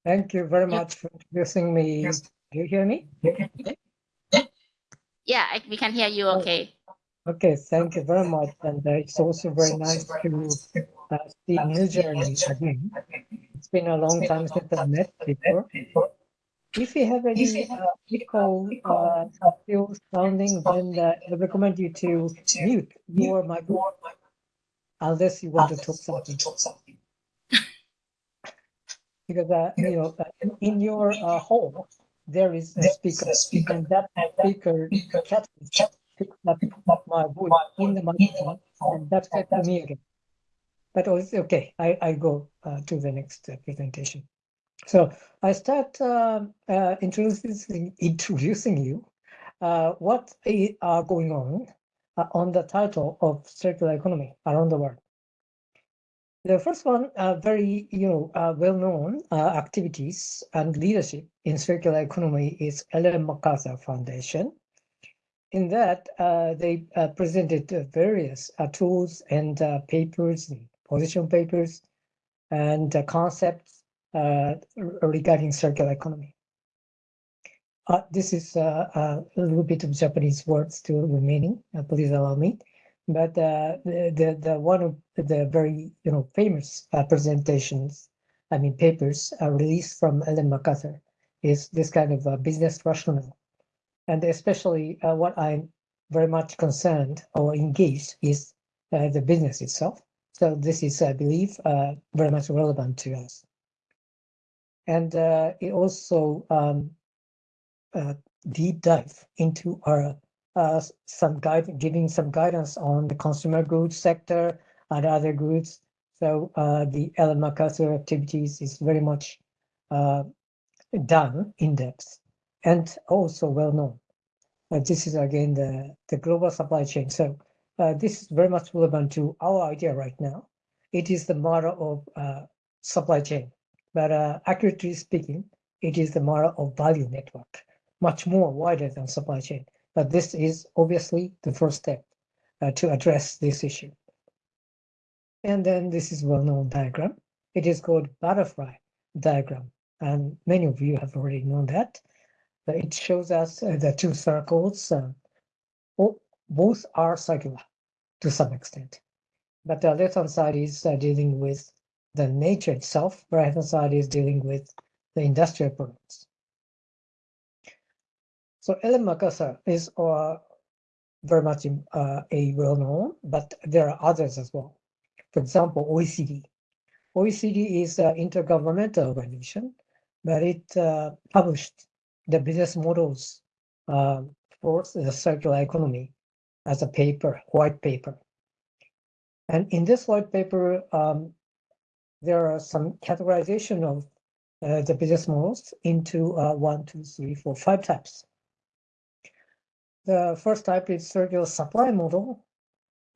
Thank you very much for introducing me. Do you hear me? Yeah, I, we can hear you Oh. okay. Okay, thank you very much. And uh, it's also very nice to uh, see New Journey again. It's been a long time since I met before. If you have any uh, echo uh, still sounding, then uh, I recommend you to mute your microphone unless you want to talk something. Because uh, you know uh, in- your uh, home there is a speaker, and that speaker catches picks up my voice in the microphone, and that's it to me again. But oh, it's okay. I I go uh, to the next uh, presentation. So I start um uh, introducing introducing you uh, what are going on uh, on the title of circular economy around the world. The first one, uh, very you know uh, well-known uh, activities and leadership in circular economy is Ellen MacArthur Foundation. In that, uh, they uh, presented uh, various tools and papers, and position papers, and concepts regarding circular economy. This is a little bit of Japanese words still remaining. Please allow me but uh, the, the one of the very you know famous uh, presentations, I mean papers uh, released from Ellen MacArthur is this kind of uh, business rationale, and especially uh, what I'm very much concerned or engaged is uh, the business itself, So this is, I believe, uh, very much relevant to us. And it also um, deep dive into our some guide, giving some guidance on the consumer goods sector and other goods. So uh, the MacArthur activities is very much uh, done in depth and also well known. Uh, this is again the, the global supply chain. So uh, this is very much relevant to our idea right now. It is the model of uh, supply chain, but uh, accurately speaking, it is the model of value network, much more wider than supply chain. But this is obviously the first step uh, to address this issue. And then this is well-known diagram. It is called butterfly diagram, and many of you have already known that. But it shows us uh, the two circles. Uh, o- both are circular to some extent, but the left-hand side is uh, dealing with the nature itself. Right-hand side is dealing with the industrial products. So Ellen MacArthur is uh, very much uh, a well-known, but there are others as well. For example, OECD. OECD is an intergovernmental organization, but it uh, published the business models uh, for the circular economy as a paper, white paper. And in this white paper, um, there are some categorization of uh, the business models into uh, one, two, three, four, five types. The first type is circular supply model,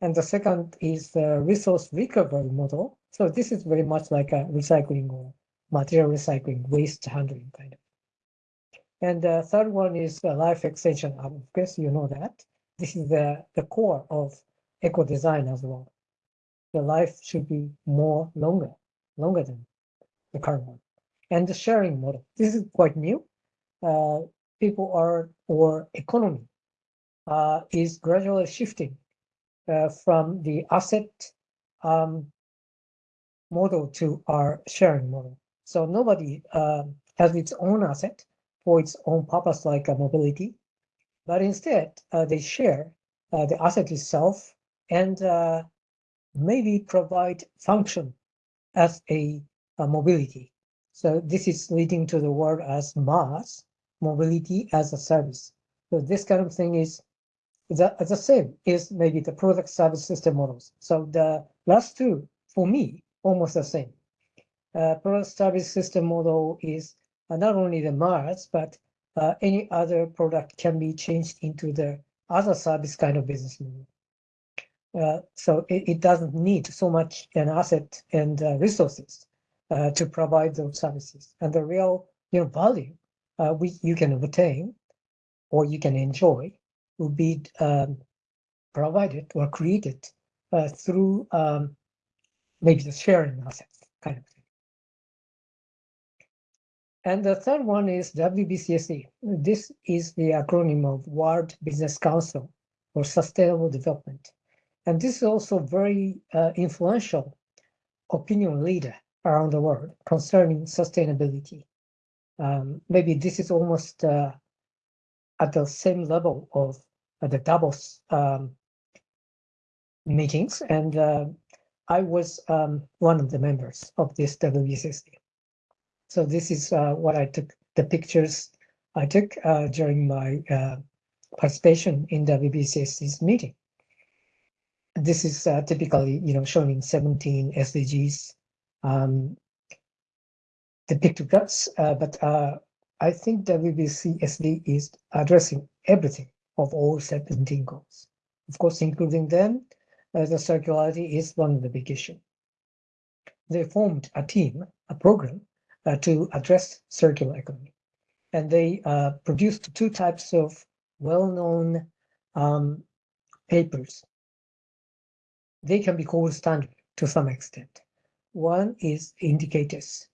and the second is the resource recovery model. So this is very much like a recycling or material recycling, waste handling kind of. And the third one is life extension. Of course, you know that. This is the, the core of eco design as well. The life should be more longer, longer than the current one. And the sharing model. This is quite new. Uh, people are, or economy uh, is gradually shifting uh, from the asset um, model to our sharing model. So nobody um, has its own asset for its own purpose, like uh, mobility, but instead uh, they share uh, the asset itself and uh, maybe provide function as a, a mobility. So this is leading to the word as MaaS, mobility as a service. So this kind of thing is the, the same is maybe the product service system models. So the last two, for me, almost the same. Uh, product service system model is uh, not only the MaaS, but uh, any other product can be changed into the other service kind of business model. Uh, so it, it doesn't need so much an asset and uh, resources uh, to provide those services. And the real you know, value we, you can obtain or you can enjoy will be um, provided or created uh, through um, maybe the sharing assets kind of thing. And the third one is WBCSD. This is the acronym of World Business Council for Sustainable Development. And this is also very uh, influential opinion leader around the world concerning sustainability. Um, maybe this is almost uh, at the same level of the Davos um, meetings, and uh, I was um, one of the members of this WBCSD. So this is uh, what I took, the pictures I took uh, during my uh, participation in WBCSD's meeting. This is uh, typically, you know, showing 17 SDGs um, the pictographs, uh, but I think WBCSD is addressing everything of all 17 goals. Of course, including them, uh, the circularity is one of the big issue. They formed a team, a program uh, to address circular economy. And they uh, produced two types of well-known um, papers. They can be called standard to some extent. One is indicators,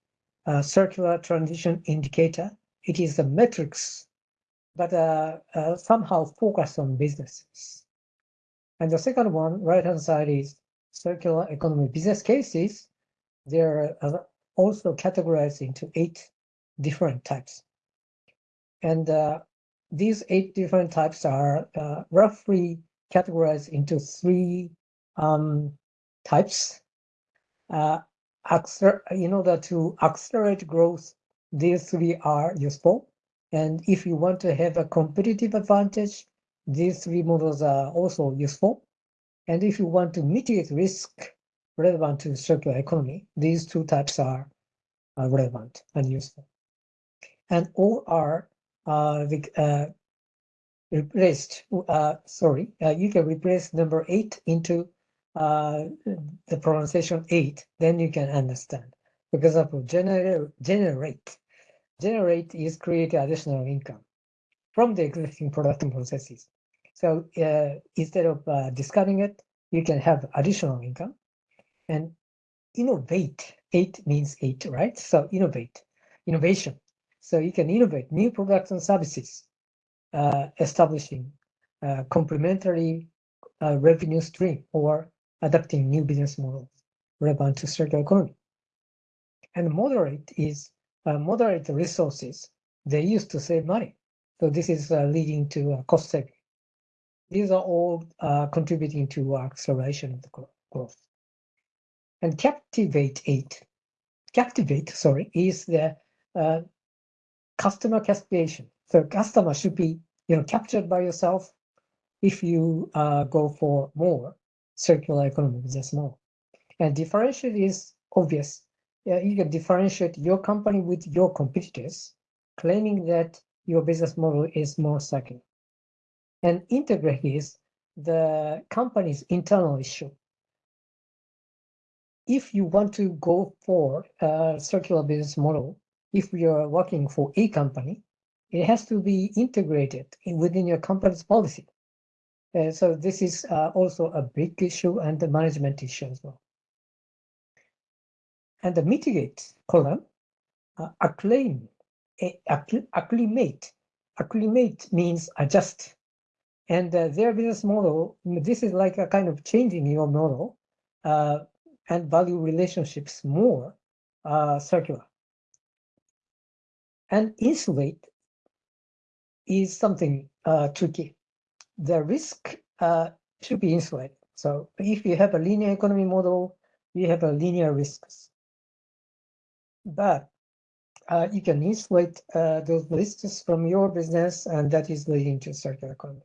uh, circular transition indicator. It is the metrics, but uh, uh, somehow focus on businesses. And the second one, right-hand side is circular economy business cases. They're uh, also categorized into eight different types. And uh, these eight different types are uh, roughly categorized into three um, types in order to accelerate growth, these three are useful. And if you want to have a competitive advantage, these three models are also useful. And if you want to mitigate risk relevant to circular economy, these two types are relevant and useful. And all are uh, uh, replaced, uh, sorry, uh, you can replace number eight into uh, the pronunciation eight, then you can understand. For example, generate, generate, generate is create additional income from the existing production processes. So uh, instead of uh, discarding it, you can have additional income and innovate. Eight means eight, right? So innovate, innovation. So you can innovate new products and services, uh, establishing complementary uh, revenue stream or adapting new business models relevant to circular economy. And moderate is moderate resources they use to save money. So this is uh, leading to uh, cost saving. These are all uh, contributing to acceleration of the growth. And captivate eight, captivate, sorry, is the uh, customer captivation. So customer should be, you know, captured by yourself if you uh, go for more circular economy business model. And differentiate is obvious. You can differentiate your company with your competitors, claiming that your business model is more circular. And integrate is the company's internal issue. If you want to go for a circular business model, if you are working for a company, it has to be integrated in, within your company's policy. Uh, so this is uh, also a big issue and the management issue as well. And the mitigate column, uh, acclaim, a- acclimate. Acclimate means adjust. And uh, their business model, this is like a kind of changing your model uh, and value relationships more uh, circular. And insulate is something uh, tricky. The risk uh, should be insulated. So if you have a linear economy model, you have a linear risks. But uh, you can insulate uh, those risks from your business, and that is leading to circular economy.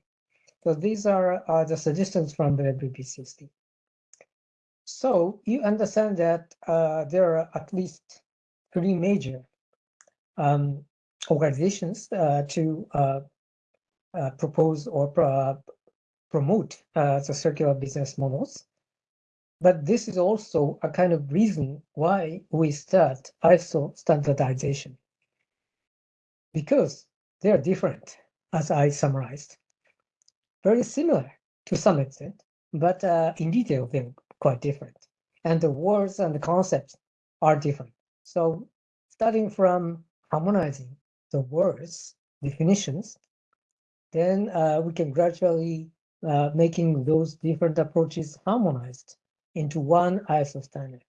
So these are uh, the suggestions from the WBCSD. So you understand that uh, there are at least three major um, organizations uh, to uh, propose or pro- promote the circular business models. But this is also a kind of reason why we start ISO standardization. Because they are different, as I summarized. Very similar to some extent, but uh, in detail, they're quite different. And the words and the concepts are different. So starting from harmonizing the words, definitions, then uh, we can gradually uh, making those different approaches harmonized into one ISO standard.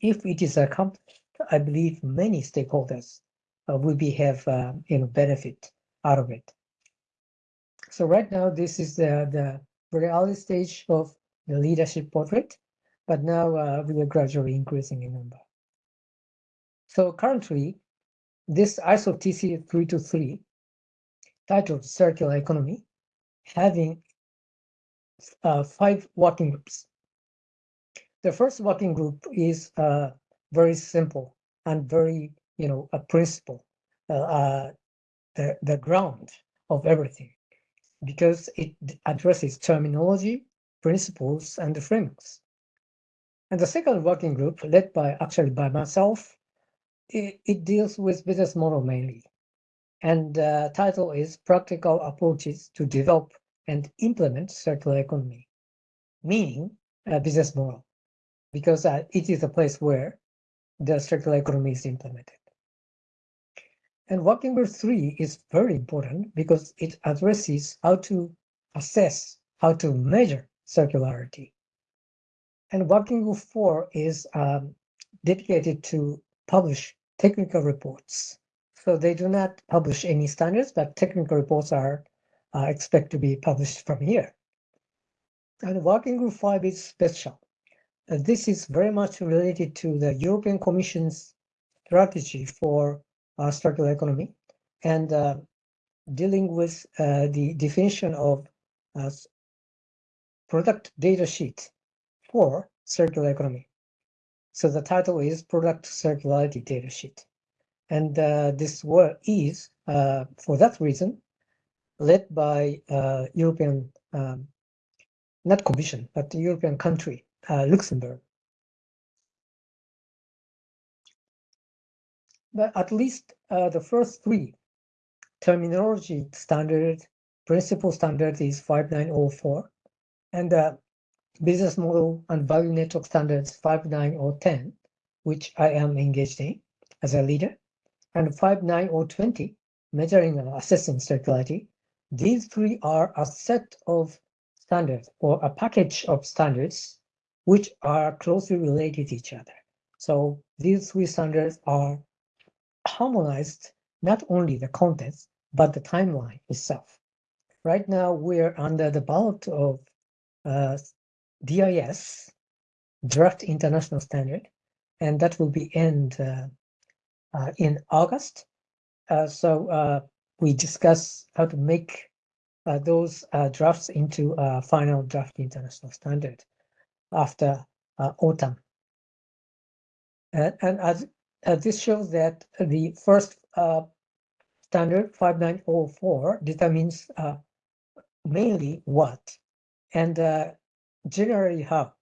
If it is accomplished, I believe many stakeholders uh, will be have uh, you know benefit out of it. So right now, this is the the very early stage of the leadership portrait, but now uh, we are gradually increasing in number. So currently, this ISO TC 323 titled Circular Economy, having uh, five working groups. The first working group is uh, very simple and very, you know, a principle, uh, uh, the, the ground of everything, because it addresses terminology, principles, and the frameworks. And the second working group, led by actually by myself, it, it deals with business model mainly. And the title is Practical Approaches to Develop and Implement Circular Economy, meaning a business model, because uh, it is a place where the circular economy is implemented. And working group three is very important because it addresses how to assess, how to measure circularity. And working group four is um, dedicated to publish technical reports. So they do not publish any standards, but technical reports are uh, expect to be published from here. And working group five is special this is very much related to the European Commission's strategy for uh, circular economy and uh, dealing with uh, the definition of uh, product data sheet for circular economy. So the title is Product Circularity Data Sheet. And uh, this work is, uh, for that reason, led by uh, European, um, not commission, but the European country, uh, Luxembourg. But at least uh, the first three terminology standard, principle standard is 5904, and the business model and value network standards 59010, which I am engaged in as a leader, and 59020, measuring and assessing circularity. These three are a set of standards or a package of standards which are closely related to each other. So these three standards are harmonized not only the contents but the timeline itself. Right now, we're under the ballot of uh, DIS, Draft International Standard, and that will be end uh, uh, in August. Uh, so uh, we discuss how to make uh, those drafts into a final draft international standard after uh, autumn. And, and as uh, this shows that the first uh, standard 5904 determines mainly what and generally how.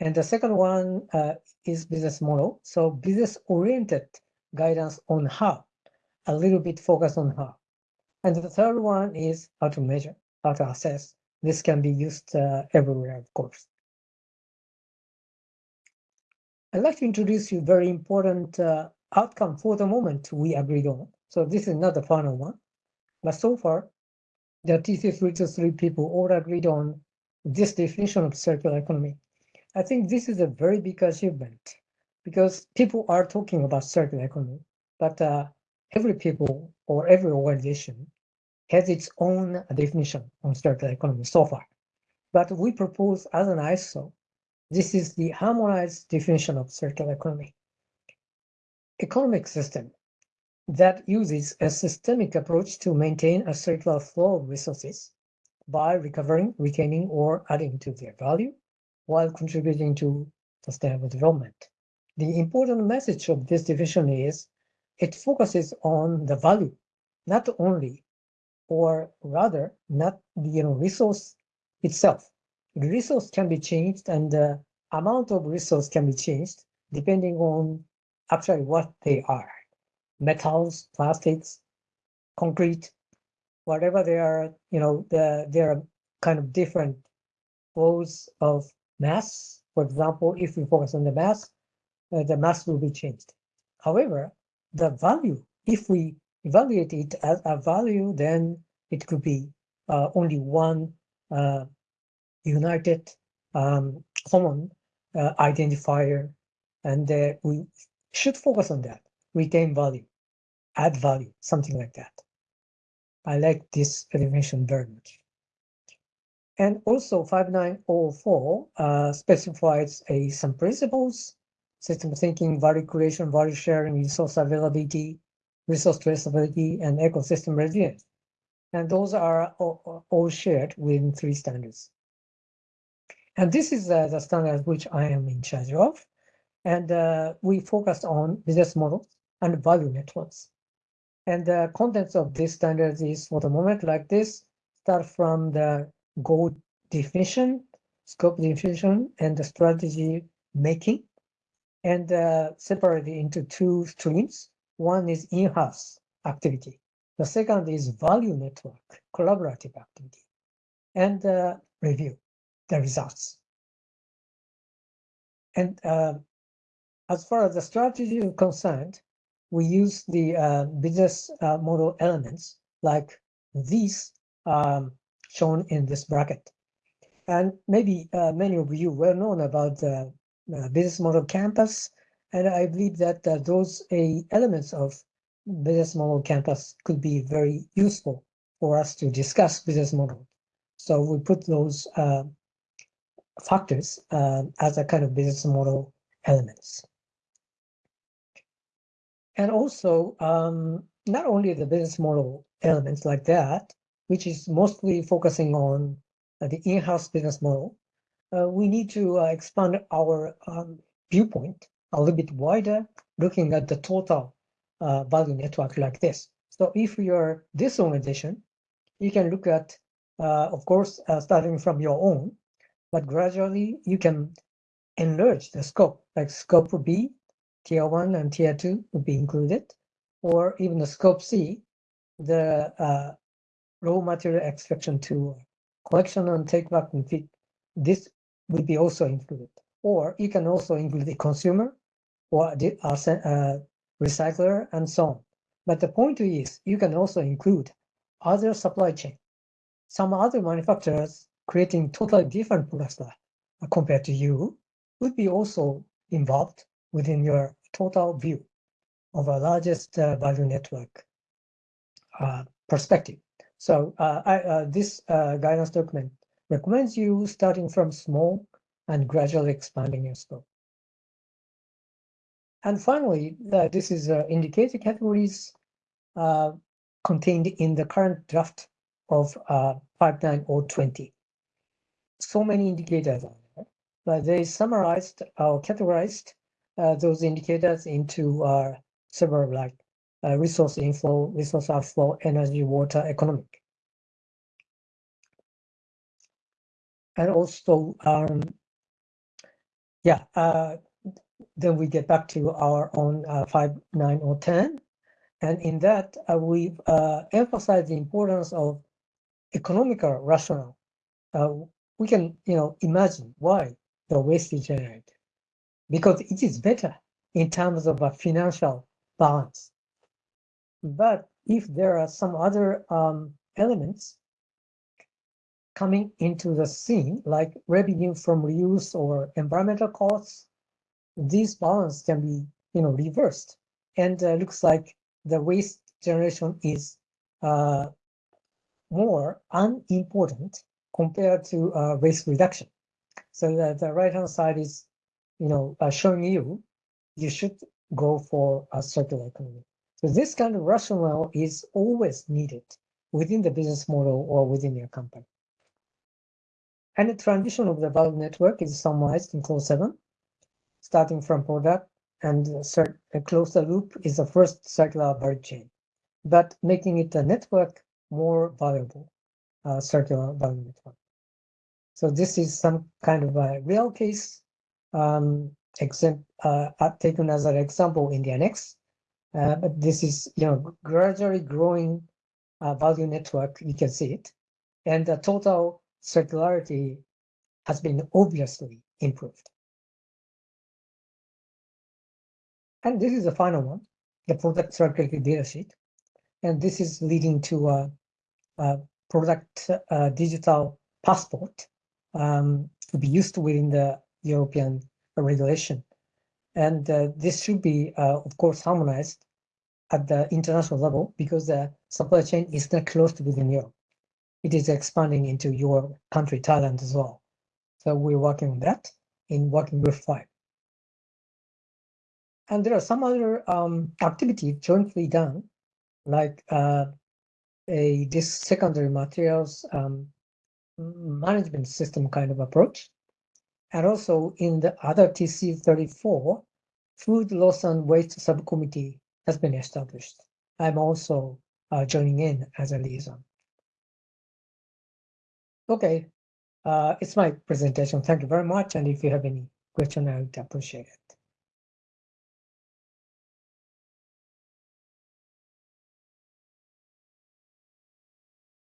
And the second one uh, is business model. So business oriented guidance on how, a little bit focus on how. And the third one is how to measure, how to assess. This can be used uh, everywhere, of course. I'd like to introduce you very important uh, outcome for the moment we agreed on. So this is not the final one, but so far, the TC three three people all agreed on this definition of circular economy. I think this is a very big achievement because people are talking about circular economy, but uh, every people or every organization has its own definition on circular economy so far. But we propose as an ISO, this is the harmonized definition of circular economy. Economic system that uses a systemic approach to maintain a circular flow of resources by recovering, retaining, or adding to their value while contributing to sustainable development. The important message of this division is it focuses on the value, not only, or rather, not the you know, resource itself. The resource can be changed and the amount of resource can be changed depending on actually what they are. Metals, plastics, concrete, whatever they are, you know, the, there are kind of different flows of mass. For example, if we focus on the mass, uh, the mass will be changed. However, the value, if we evaluate it as a value, then it could be uh, only one uh, united um, common uh, identifier, and uh, we should focus on that. Retain value, add value, something like that. I like this definition very much. And also 5904 uh, specifies a, some principles, system thinking, value creation, value sharing, resource availability, resource traceability, and ecosystem resilience. And those are all, all shared within three standards. And this is uh, the standard which I am in charge of. And uh, we focus on business models and value networks. And the contents of this standard is for the moment like this, start from the goal definition, scope definition, and the strategy making, and uh, separate it into two streams. One is in-house activity. The second is value network, collaborative activity, and uh, review the results. And uh, as far as the strategy is concerned, we use the uh, business uh, model elements like these um, shown in this bracket. And maybe uh, many of you well known about the uh, business model canvas. And I believe that uh, those elements of business model canvas could be very useful for us to discuss business model. So we put those factors uh, as a kind of business model elements. And also, um, not only the business model elements like that, which is mostly focusing on the in-house business model, uh, we need to uh, expand our um, viewpoint a little bit wider, looking at the total uh, value network like this. So if you're this organization, you can look at, uh, of course, uh, starting from your own, but gradually you can enlarge the scope, like scope B, tier one and tier two would be included, or even the scope C, the uh, raw material extraction to collection and take back and fit. This would be also included. Or you can also include the consumer or the uh, uh, recycler and so on. But the point is, you can also include other supply chain, some other manufacturers creating totally different products uh, compared to you would be also involved within your total view of a largest uh, value network uh, perspective. So uh, I, uh, this uh, guidance document recommends you starting from small and gradually expanding your scope. And finally, this is indicator categories contained in the current draft of uh, 59020. So many indicators but they summarized or categorized uh, those indicators into uh, several like uh, resource inflow, resource outflow, energy, water, economic. And also, um, yeah, uh, then we get back to our own uh, 5, 9, or 10. And in that, uh, we've uh, emphasized the importance of economical rationale. We can, you know, imagine why the waste is generated because it is better in terms of a financial balance. But if there are some other um, elements coming into the scene, like revenue from reuse or environmental costs, these balance can be, you know, reversed. And uh, looks like the waste generation is uh, more unimportant compared to uh, waste reduction. So the right hand side is, you know, uh, showing you you should go for a circular economy. So this kind of rationale is always needed within the business model or within your company. And the transition of the value network is summarized in clause seven, starting from product and cir- uh, close the loop is the first circular value chain, but making it a network more valuable, circular value network. So this is some kind of a real case um, uh, uh, taken as an example in the annex. Uh, but this is, you know, gradually growing uh, value network. You can see it, and the total circularity has been obviously improved. And this is the final one, the product circularity data sheet. And this is leading to a, a product uh, digital passport um, to be used within the European regulation. And uh, this should be, uh, of course, harmonized at the international level because the supply chain is not closed within Europe. It is expanding into your country, Thailand as well. So we're working on that in working group five. And there are some other um, activities jointly done, like uh, a this secondary materials um, management system kind of approach. And also in the other TC 34, food loss and waste subcommittee has been established. I'm also uh, joining in as a liaison. Okay, uh, it's my presentation. Thank you very much. And if you have any question, I would appreciate it.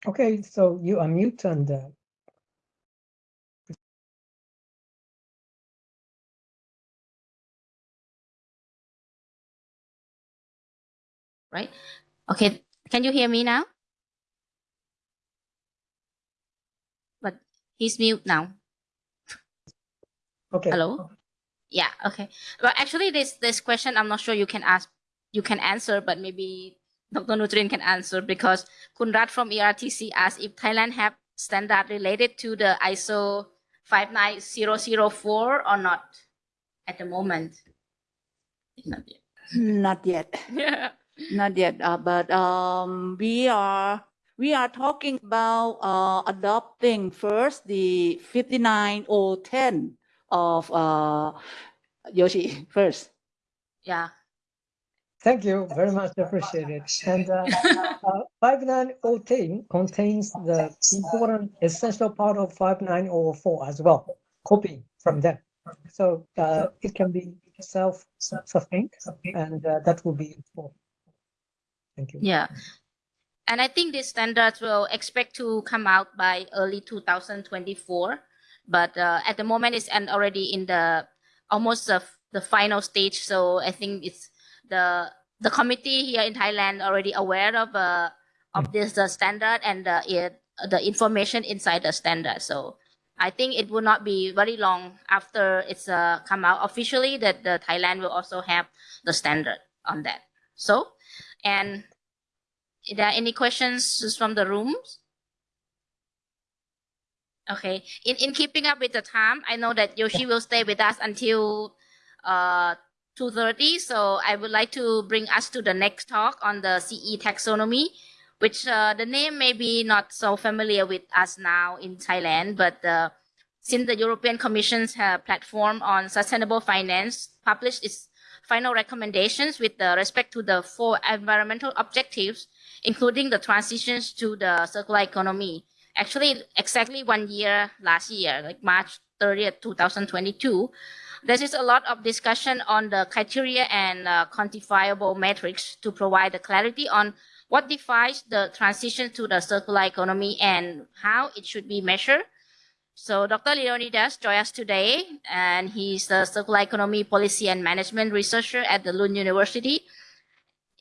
Okay, so you unmute and uh, right? Okay, can you hear me now? But he's mute now. okay. Hello? Yeah, okay. Well, actually, this this question I'm not sure you can ask, you can answer, but maybe Dr. Nutrin can answer because Kunrat from ERTC asked if Thailand have standard related to the ISO 59004 or not at the moment? Not yet. Not yet. Yeah. Not yet, uh, but um, we are we are talking about uh, adopting first the 59010 of uh, Yoshi first. Yeah. Thank you very much appreciated. And uh, uh, 59010 contains the important essential part of 5904 as well, copy from them. So uh, it can be self-sustained and uh, that will be useful. Thank you. Yeah. And I think these standards will expect to come out by early 2024. But uh, at the moment, it's and already in the almost the final stage. So I think it's the the committee here in Thailand already aware of uh, of this uh, standard and uh, it, the information inside the standard. So I think it will not be very long after it's uh, come out officially that the Thailand will also have the standard on that. So, and are there any questions from the rooms? Okay. In in keeping up with the time, I know that Yoshi will stay with us until uh 2:30. So I would like to bring us to the next talk on the CE taxonomy, which uh, the name may be not so familiar with us now in Thailand, but uh, since the European Commission's uh, platform on sustainable finance published its final recommendations with respect to the four environmental objectives, including the transitions to the circular economy. Actually, exactly one year last year, like March 30th, 2022, there is a lot of discussion on the criteria and uh, quantifiable metrics to provide the clarity on what defines the transition to the circular economy and how it should be measured. So Dr. Leonidas joins us today, and he's a circular economy policy and management researcher at the Lund University.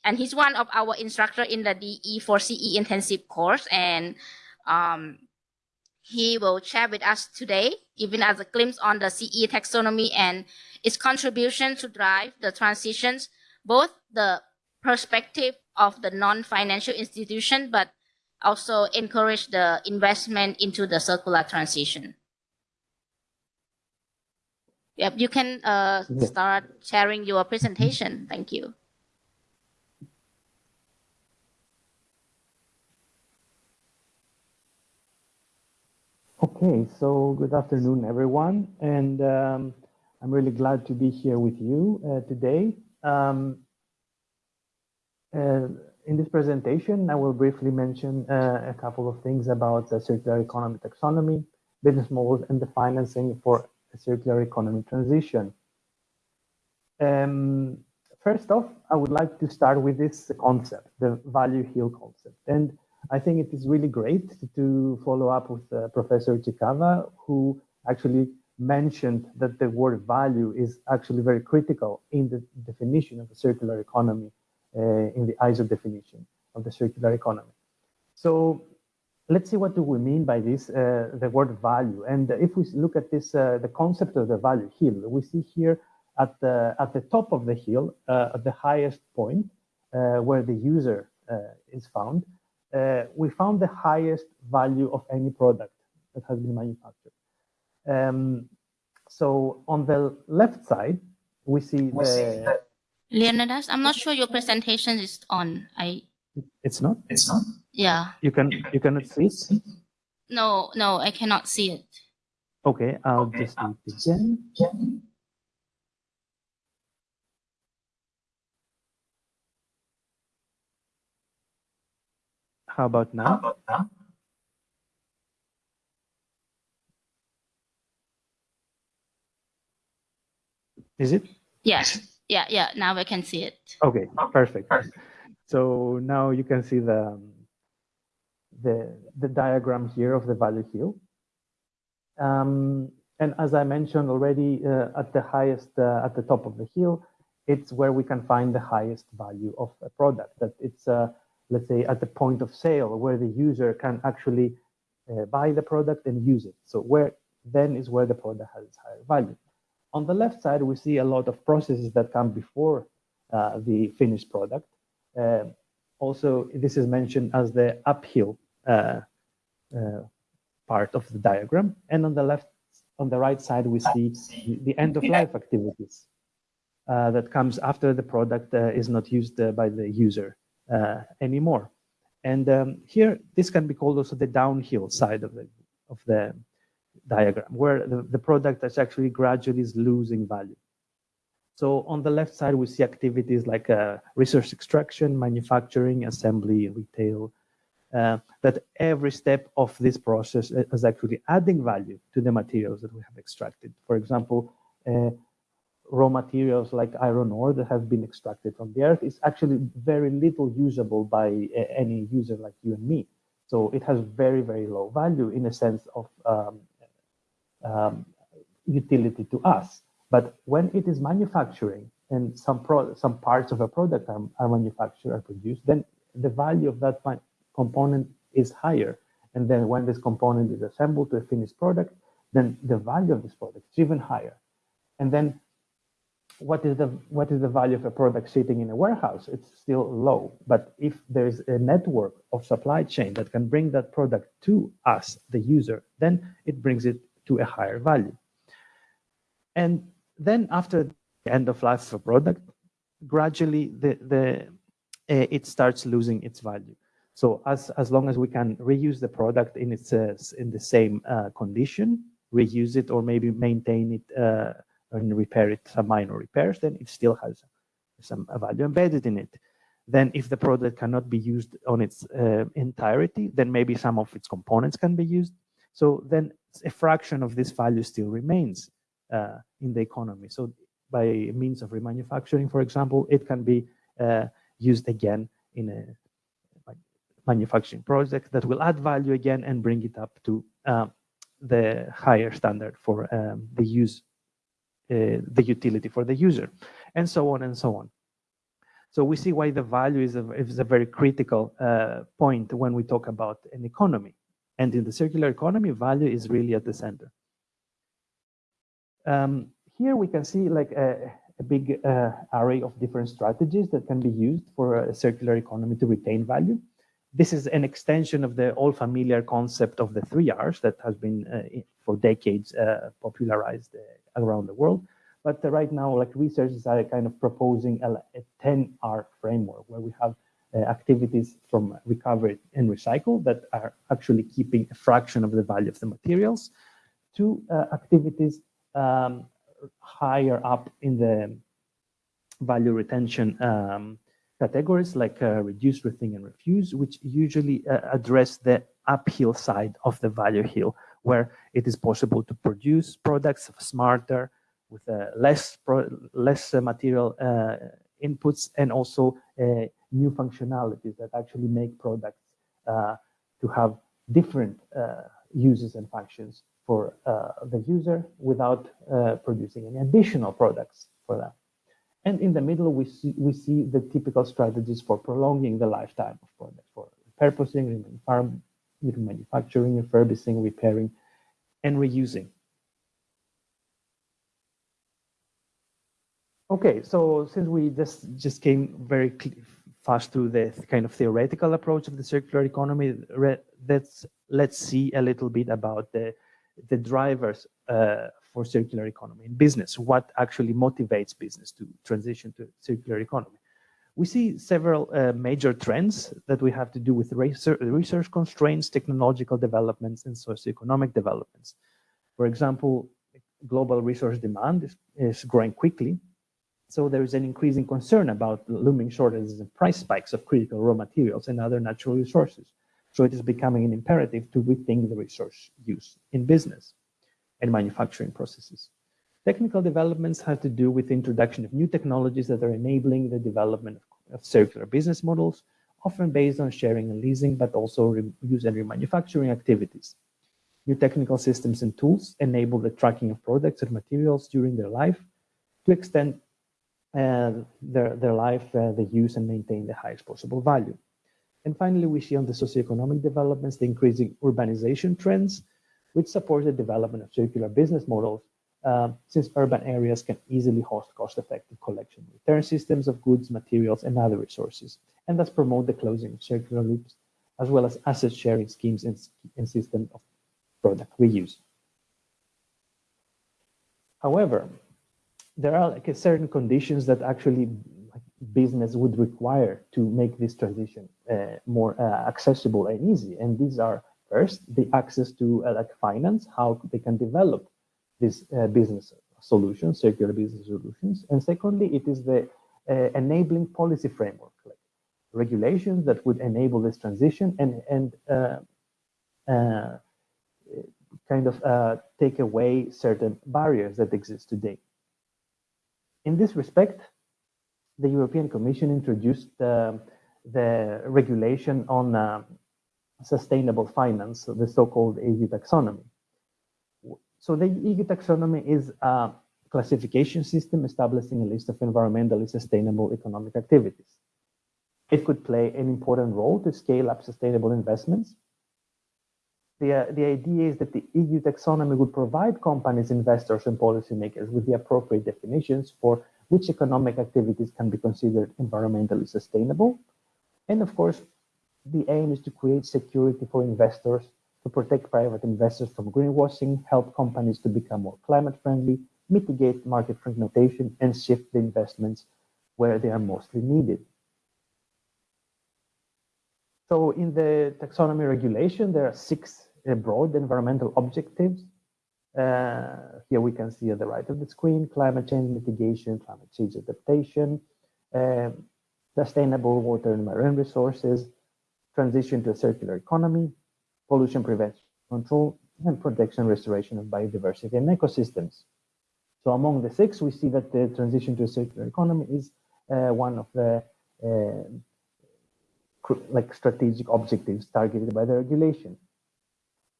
And he's one of our instructor in the DE4CE intensive course. And um, he will share with us today, giving us a glimpse on the CE taxonomy and its contribution to drive the transitions, both the perspective of the non-financial institution, but also encourage the investment into the circular transition. Yep, you can uh, start sharing your presentation. Thank you. Okay, so good afternoon, everyone, and um, I'm really glad to be here with you uh, today. Um, uh, in this presentation, I will briefly mention uh, a couple of things about the circular economy taxonomy, business models, and the financing for a circular economy transition. Um, first off, I would like to start with this concept, the value hill concept. And I think it is really great to follow up with uh, Professor Ishikawa, who actually mentioned that the word value is actually very critical in the definition of a circular economy, uh, in the ISO definition of the circular economy. So let's see what do we mean by this, uh, the word value. And if we look at this, uh, the concept of the value hill, we see here at the, at the top of the hill, uh, at the highest point, uh, where the user is found, uh, we found the highest value of any product that has been manufactured. Um, so on the left side, we see the, Leonidas, I'm not sure your presentation is on. I it's not, It's not. yeah. you can, you cannot see it. No, no, I cannot see it. Okay, I'll just do it again. How about now? Is it? Yes. Yeah, yeah. Now I can see it. Okay, perfect. So now you can see the the the diagram here of the value hill. Um, and as I mentioned already, uh, at the highest, uh, at the top of the hill, it's where we can find the highest value of a product. That it's, uh, let's say, at the point of sale where the user can actually uh, buy the product and use it. So where then is where the product has its higher value. On the left side, we see a lot of processes that come before uh, the finished product. Uh, also, this is mentioned as the uphill uh, uh, part of the diagram. And on the left on the right side, we see the- end of life activities uh, that comes after the product is not used by the user uh, anymore. And um, here, this can be called also the downhill side of the of the diagram, where the, the product is actually gradually is losing value. So on the left side, we see activities like uh, resource extraction, manufacturing, assembly, retail, uh, that every step of this process is actually adding value to the materials that we have extracted. For example, uh, raw materials like iron ore that have been extracted from the earth is actually very little usable by uh, any user like you and me. So it has very, very low value in a sense of um, um, utility to us. But when it is manufacturing and some some parts of a product are, are manufactured or produced, then the value of that component is higher. And then when this component is assembled to a finished product, then the value of this product is even higher. And then what is the what is the value of a product sitting in a warehouse? It's still low. But if there is a network of supply chain that can bring that product to us, the user, then it brings it to a higher value. And then after the end of life of a product, gradually the, the uh, it starts losing its value. So as, as long as we can reuse the product in its uh, in the same uh, condition, reuse it or maybe maintain it uh, and repair it, some minor repairs, then it still has some value embedded in it. Then if the product cannot be used on its uh, entirety, then maybe some of its components can be used. So then a fraction of this value still remains uh, in the economy. So by means of remanufacturing, for example, it can be uh, used again in a manufacturing project that will add value again and bring it up to uh, the higher standard for um, the use, the utility for the user, and so on and so on. So we see why the value is a, is a very critical uh, point when we talk about an economy. And in the circular economy, value is really at the center. Um, here we can see like a, a big uh, array of different strategies that can be used for a circular economy to retain value. This is an extension of the all familiar concept of the three R's that has been uh, for decades uh, popularized uh, around the world. But uh, right now, like researchers are kind of proposing a, a 10R framework where we have uh, activities from recovery and recycle that are actually keeping a fraction of the value of the materials to uh, activities um, higher up in the value retention um, categories like uh, reduce, rethink, and refuse, which usually uh, address the uphill side of the value hill, where it is possible to produce products smarter, with uh, less less uh, material uh, inputs, and also uh, new functionalities that actually make products to have different uses and functions for the user without producing any additional products for them. And in the middle, we see, we see the typical strategies for prolonging the lifetime of products, for repurposing, remanufacturing, refurbishing, repairing, and reusing. Okay, so since we just just came very fast through the kind of theoretical approach of the circular economy, let's let's see a little bit about the the drivers uh, for circular economy in business, what actually motivates business to transition to circular economy. We see several uh, major trends that we have to do with research constraints, technological developments, and socioeconomic developments. For example, global resource demand is, is growing quickly. So there is an increasing concern about looming shortages and price spikes of critical raw materials and other natural resources. So it is becoming an imperative to rethink the resource use in business and manufacturing processes. Technical developments have to do with the introduction of new technologies that are enabling the development of, circular business models, often based on sharing and leasing, but also reuse and remanufacturing activities. New technical systems and tools enable the tracking of products and materials during their life to extend uh, their, their life, uh, the use and maintain the highest possible value. And finally, we see on the socioeconomic developments, the increasing urbanization trends, which supports the development of circular business models uh, since urban areas can easily host cost-effective collection return systems of goods, materials, and other resources, and thus promote the closing of circular loops, as well as asset sharing schemes and, and of product reuse. However, there are like certain conditions that actually business would require to make this transition uh, more uh, accessible and easy. And these are first the access to uh, like finance, how they can develop these uh, business solutions, circular business solutions. And secondly, it is the uh, enabling policy framework, like regulations that would enable this transition and and uh, uh, kind of take away certain barriers that exist today. In this respect, the European Commission introduced um, the regulation on uh, sustainable finance, the so-called EU taxonomy. So the EU taxonomy is a classification system establishing a list of environmentally sustainable economic activities. It could play an important role to scale up sustainable investments the, uh, the idea is that the EU taxonomy would provide companies, investors, and policymakers with the appropriate definitions for which economic activities can be considered environmentally sustainable. And of course, the aim is to create security for investors, to protect private investors from greenwashing, help companies to become more climate friendly, mitigate market fragmentation, and shift the investments where they are mostly needed. So in the taxonomy regulation, there are six uh, broad environmental objectives. Uh, here we can see at the right of the screen, climate change mitigation, climate change adaptation, uh, sustainable water and marine resources, transition to a circular economy, pollution prevention control, and protection restoration of biodiversity and ecosystems. So among the six, we see that the transition to a circular economy is uh, one of the uh, like strategic objectives targeted by the regulation.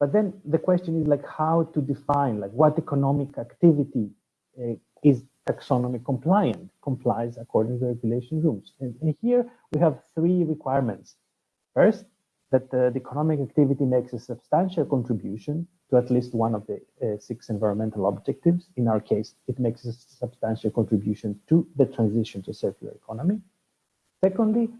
But then the question is like how to define like what economic activity uh, is taxonomy compliant, complies according to the regulation rules. And, and here we have three requirements. First, that the, economic activity makes a substantial contribution to at least one of the uh, six environmental objectives. In our case, it makes a substantial contribution to the transition to circular economy. Secondly,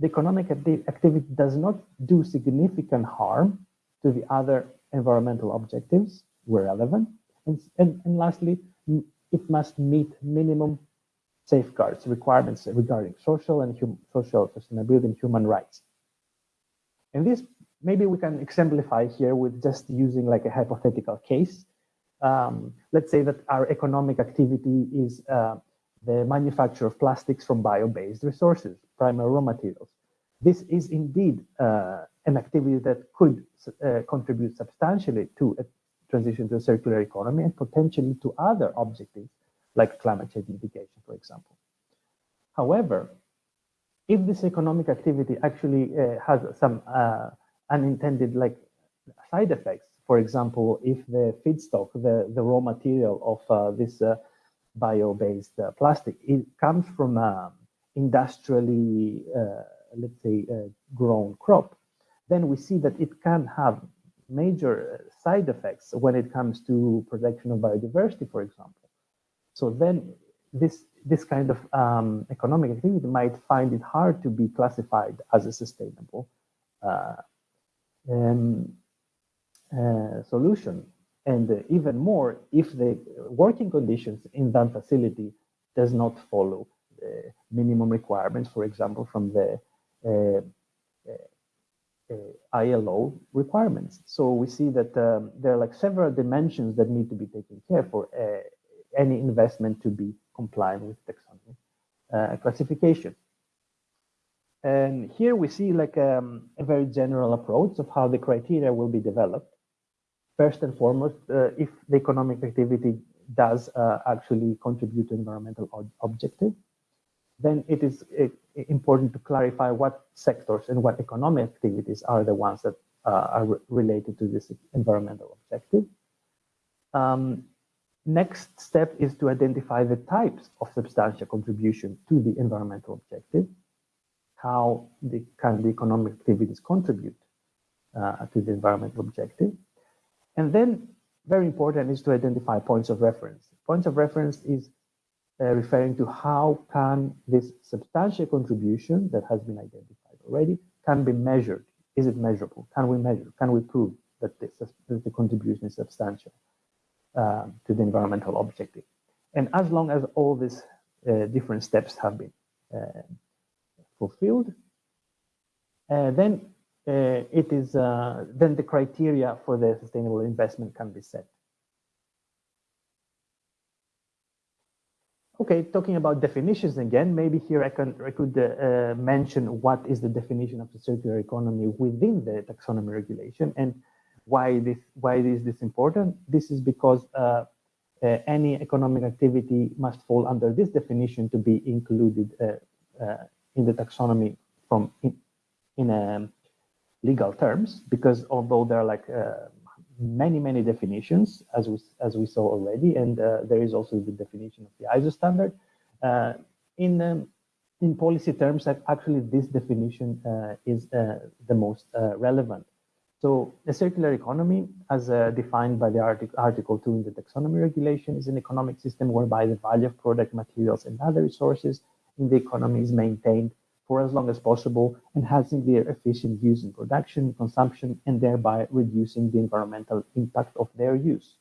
the economic activity does not do significant harm to the other environmental objectives where relevant. And, and, and lastly, it must meet minimum safeguards requirements regarding social and social sustainability and human rights. And this maybe we can exemplify here with just using like a hypothetical case. Um, let's say that our economic activity is uh, the manufacture of plastics from bio-based resources, primary raw materials. This is indeed uh, an activity that could uh, contribute substantially to a transition to a circular economy and potentially to other objectives like climate change mitigation, for example. However, if this economic activity actually uh, has some uh, unintended like side effects, for example, if the feedstock, the, the raw material of uh, this bio-based plastic, it comes from um, industrially, let's say, grown crop, then we see that it can have major side effects when it comes to protection of biodiversity, for example. So then this this kind of um, economic activity might find it hard to be classified as a sustainable uh, um, uh, solution. And uh, even more, if the working conditions in that facility does not follow the minimum requirements, for example, from the uh, uh, ILO requirements. So we see that um, there are like several dimensions that need to be taken care for uh, any investment to be compliant with taxonomy uh, classification. And here we see like um, a very general approach of how the criteria will be developed. First and foremost, uh, if the economic activity does uh, actually contribute to environmental objective, then it is uh, important to clarify what sectors and what economic activities are the ones that uh, are related to this environmental objective. Um, next step is to identify the types of substantial contribution to the environmental objective, how the, can the economic activities contribute uh, to the environmental objective. And then very important is to identify points of reference. Points of reference is uh, referring to how can this substantial contribution that has been identified already can be measured. Is it measurable? Can we measure? Can we prove that, this, that the contribution is substantial uh, to the environmental objective? And as long as all these uh, different steps have been uh, fulfilled, uh, then uh, it is then the criteria for the sustainable investment can be set. Okay, talking about definitions again, maybe here I, can, I could mention what is the definition of the circular economy within the taxonomy regulation and why this why is this important? This is because uh, uh, any economic activity must fall under this definition to be included uh, uh, in the taxonomy from in, in um, legal terms. Because although there are like uh, many many definitions as we as we saw already, and uh, there is also the definition of the ISO standard in. Um, in policy terms, actually, this definition is the most relevant so the circular economy, as uh, defined by the artic Article 2 in the taxonomy regulation, is an economic system whereby the value of product materials and other resources in the economy is maintained for as long as possible, enhancing their efficient use in production, consumption, and thereby reducing the environmental impact of their use.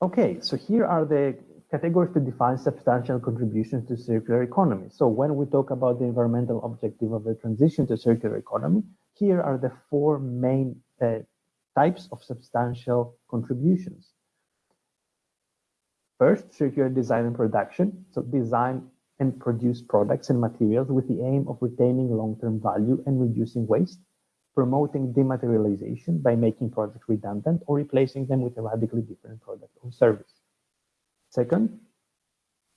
Okay, so here are the categories to define substantial contributions to circular economy. So when we talk about the environmental objective of the transition to circular economy, here are the four main uh, types of substantial contributions. First, circular design and production. So design and produce products and materials with the aim of retaining long-term value and reducing waste, promoting dematerialization by making products redundant or replacing them with a radically different product or service. Second,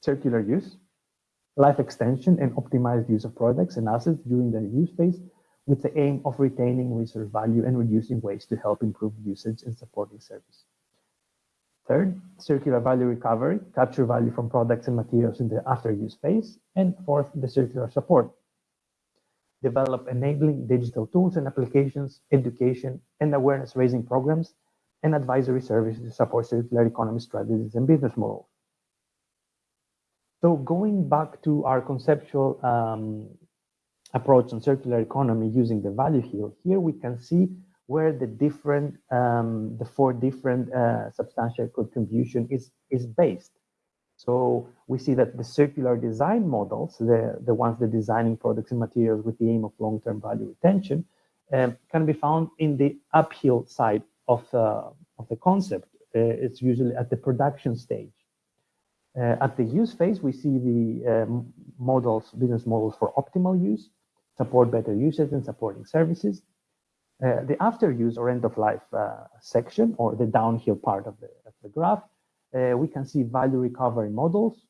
circular use, life extension and optimized use of products and assets during their use phase with the aim of retaining resource value and reducing waste to help improve usage and supporting service. Third, circular value recovery, capture value from products and materials in the after use phase. And fourth, the circular support, develop enabling digital tools and applications, education and awareness raising programs and advisory services to support circular economy strategies and business models. So going back to our conceptual um, approach on circular economy using the value hill, here we can see where the different, um, the four different uh, substantial contribution is, is based. So we see that the circular design models, the, the ones that designing products and materials with the aim of long-term value retention, um, can be found in the uphill side of, uh, of the concept. Uh, it's usually at the production stage. Uh, at the use phase, we see the um, models, business models for optimal use, support better usage and supporting services. Uh, the after use or end of life uh, section or the downhill part of the, of the graph, uh, we can see value recovery models,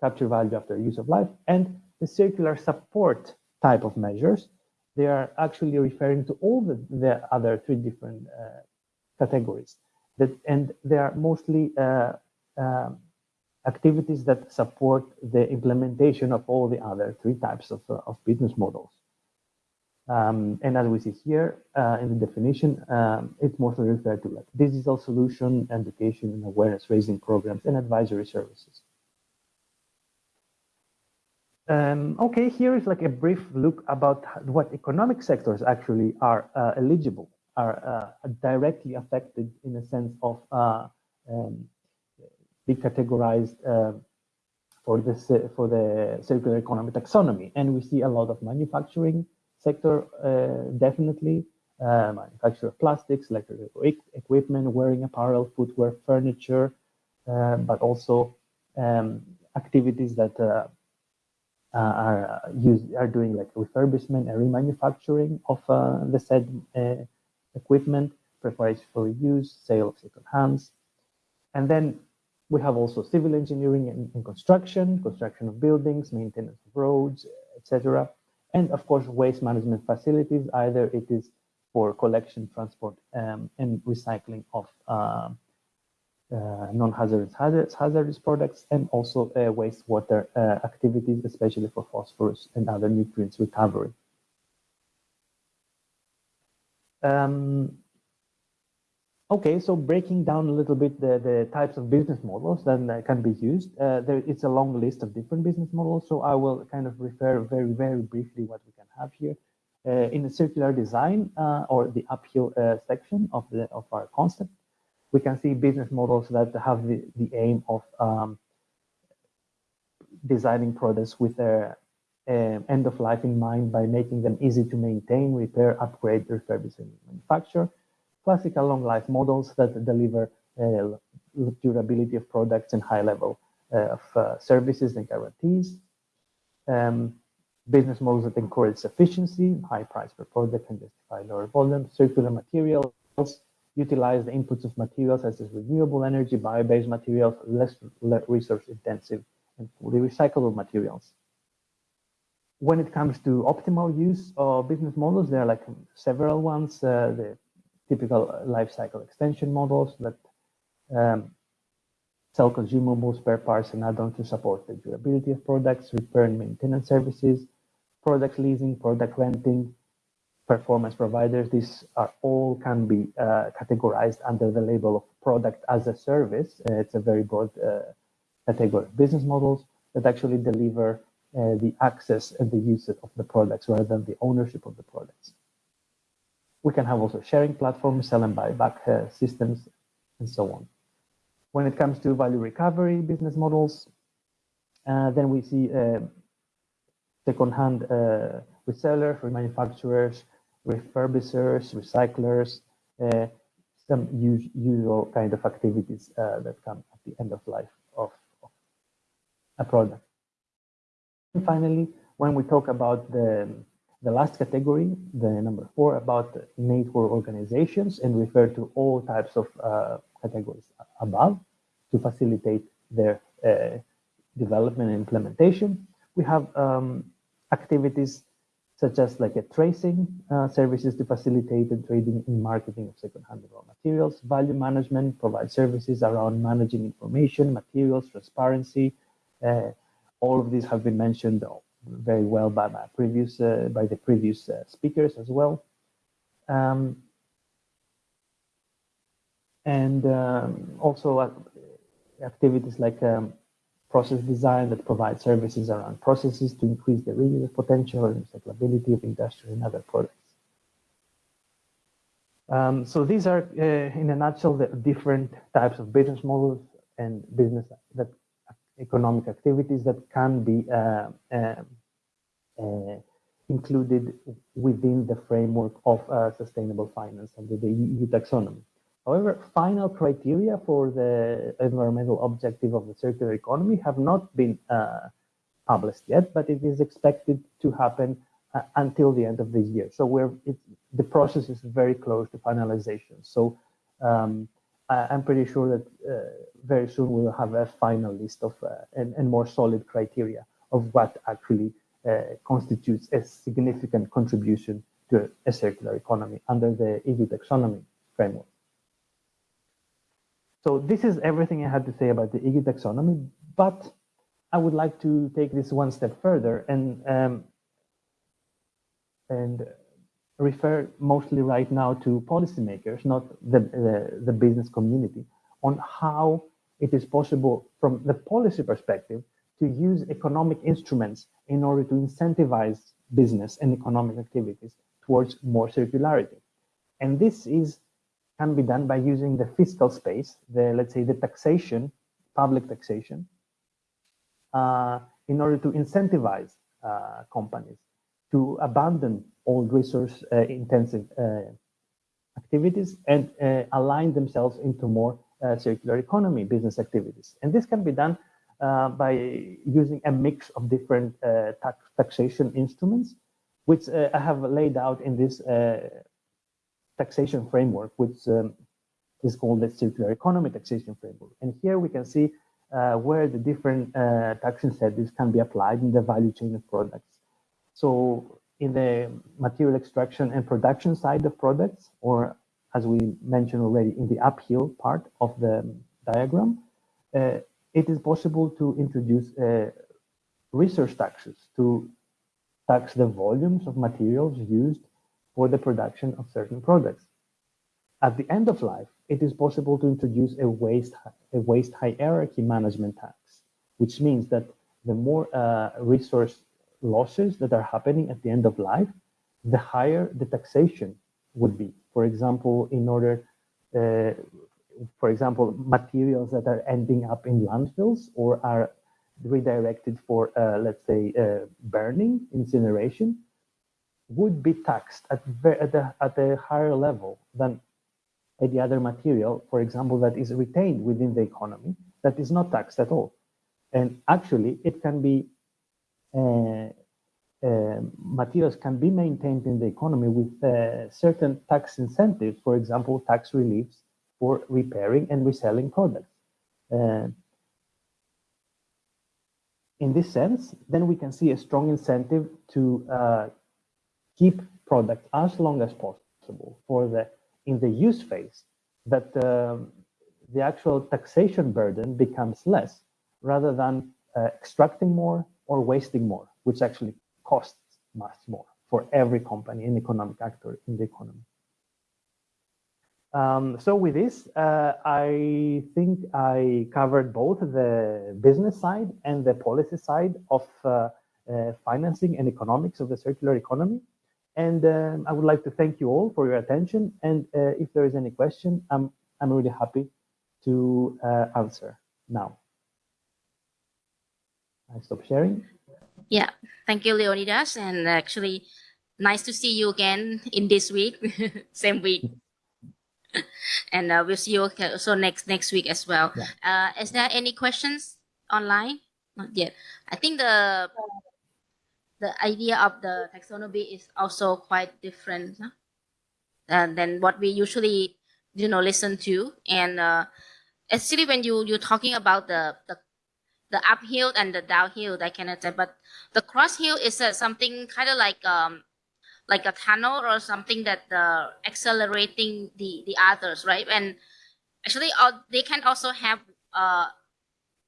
capture value after use of life, and the circular support type of measures. They are actually referring to all the, the other three different uh, categories. That, and they are mostly um, activities that support the implementation of all the other three types of, uh, of business models. Um, and as we see here uh, in the definition, um, it's mostly referred to like digital solution, education and awareness raising programs and advisory services. Um, okay, here is like a brief look about what economic sectors actually are uh, eligible, are uh, directly affected in a sense of uh, um, be categorized uh, for this for the circular economy taxonomy. And we see a lot of manufacturing sector, uh, definitely, uh, manufacture of plastics, electrical equipment, wearing apparel, footwear, furniture, uh, but also um, activities that uh, uh, are used are doing like refurbishment and remanufacturing of the said equipment, preparation for use, sale of second hands, and then we have also civil engineering and, and construction, construction of buildings, maintenance of roads, etc. And of course, waste management facilities, either it is for collection, transport, um, and recycling of uh, uh, non-hazardous hazardous, hazardous products, and also uh, wastewater uh, activities, especially for phosphorus and other nutrients recovery. Um, Okay, so breaking down a little bit the, the types of business models that can be used, uh, there, it's a long list of different business models, so I will kind of refer very, very briefly what we can have here. Uh, in the circular design uh, or the uphill uh, section of the of our concept, we can see business models that have the, the aim of um, designing products with their end of life in mind by making them easy to maintain, repair, upgrade, refurbish, and manufacture. Classical long life models that deliver uh, durability of products and high level uh, of uh, services and guarantees. Um, business models that encourage efficiency, high price per product can justify lower volume, circular materials, utilize the inputs of materials such as renewable energy, bio-based materials, less resource intensive, and fully recyclable materials. When it comes to optimal use of business models, there are like several ones, uh, the typical life cycle extension models that um, sell consumable spare parts, and add-ons to support the durability of products, repair and maintenance services, product leasing, product renting, performance providers. These are all can be uh, categorized under the label of product as a service. Uh, it's a very broad uh, category of business models that actually deliver uh, the access and the use of the products rather than the ownership of the products. We can have also sharing platforms, sell and buy back uh, systems, and so on. When it comes to value recovery business models, uh, then we see second-hand uh, resellers, remanufacturers, refurbishers, recyclers, uh, some usual kind of activities uh, that come at the end of life of, of a product. And finally, when we talk about the, the last category, the number four, about network organizations and refer to all types of uh, categories above to facilitate their uh, development and implementation. We have um, activities such as like a tracing uh, services to facilitate the trading and marketing of second-hand raw materials, value management, provide services around managing information, materials, transparency. Uh, all of these have been mentioned very well by my previous uh, by the previous uh, speakers as well. Um, and um, also uh, activities like um, process design that provide services around processes to increase the reuse potential and recyclability of industrial and other products. Um, so these are, uh, in a nutshell, the different types of business models and business that economic activities that can be uh, uh, uh included within the framework of sustainable finance under the EU taxonomy. However, final criteria for the environmental objective of the circular economy have not been published yet, but it is expected to happen uh, until the end of this year. So we're it, the process is very close to finalization. So um, I, am pretty sure that uh, very soon we'll have a final list of uh, and, and, more solid criteria of what actually uh, constitutes a significant contribution to a circular economy under the EU taxonomy framework. So this is everything I had to say about the EU taxonomy, but I would like to take this one step further and um, and refer mostly right now to policymakers, not the, the, the business community, on how it is possible from the policy perspective to use economic instruments in order to incentivize business and economic activities towards more circularity. And this is can be done by using the fiscal space, the let's say the taxation, public taxation, uh, in order to incentivize uh, companies to abandon old resource uh, intensive uh, activities and uh, align themselves into more circular economy business activities. And this can be done by using a mix of different tax taxation instruments, which I have laid out in this taxation framework, which um, is called the circular economy taxation framework. And here we can see uh, where the different uh, tax incentives can be applied in the value chain of products. So in the material extraction and production side of products, or as we mentioned already in the uphill part of the diagram, uh, it is possible to introduce uh, resource taxes to tax the volumes of materials used for the production of certain products. At the end of life, it is possible to introduce a waste, a waste hierarchy management tax, which means that the more uh, resource losses that are happening at the end of life, the higher the taxation would be. For example, in order, uh, for example, materials that are ending up in landfills or are redirected for, uh, let's say, uh, burning, incineration, would be taxed at, at, a, at a higher level than any other material, for example, that is retained within the economy, that is not taxed at all. And actually, it can be, materials can be maintained in the economy with uh, certain tax incentives, for example, tax reliefs for repairing and reselling products. Uh, in this sense, then we can see a strong incentive to uh, keep products as long as possible for the in the use phase that um, the actual taxation burden becomes less rather than uh, extracting more or wasting more, which actually costs much more for every company and economic actor in the economy. Um, so with this, uh, I think I covered both the business side and the policy side of uh, uh, financing and economics of the circular economy. And um, I would like to thank you all for your attention. And uh, if there is any question, I'm, I'm really happy to uh, answer now. I stop sharing. Yeah, thank you, Leonidas. And actually, nice to see you again in this week, same week. and uh, we'll see you also next next week as well. Yeah. Uh, is there any questions online? Not yet. I think the the idea of the taxonomy is also quite different huh? uh, than what we usually you know listen to. And uh, actually, when you you're talking about the the the uphill and the downhill, I cannot say, but the cross hill is uh, something kind of like um like a tunnel or something that uh, accelerating the the others, right? And actually, all, they can also have uh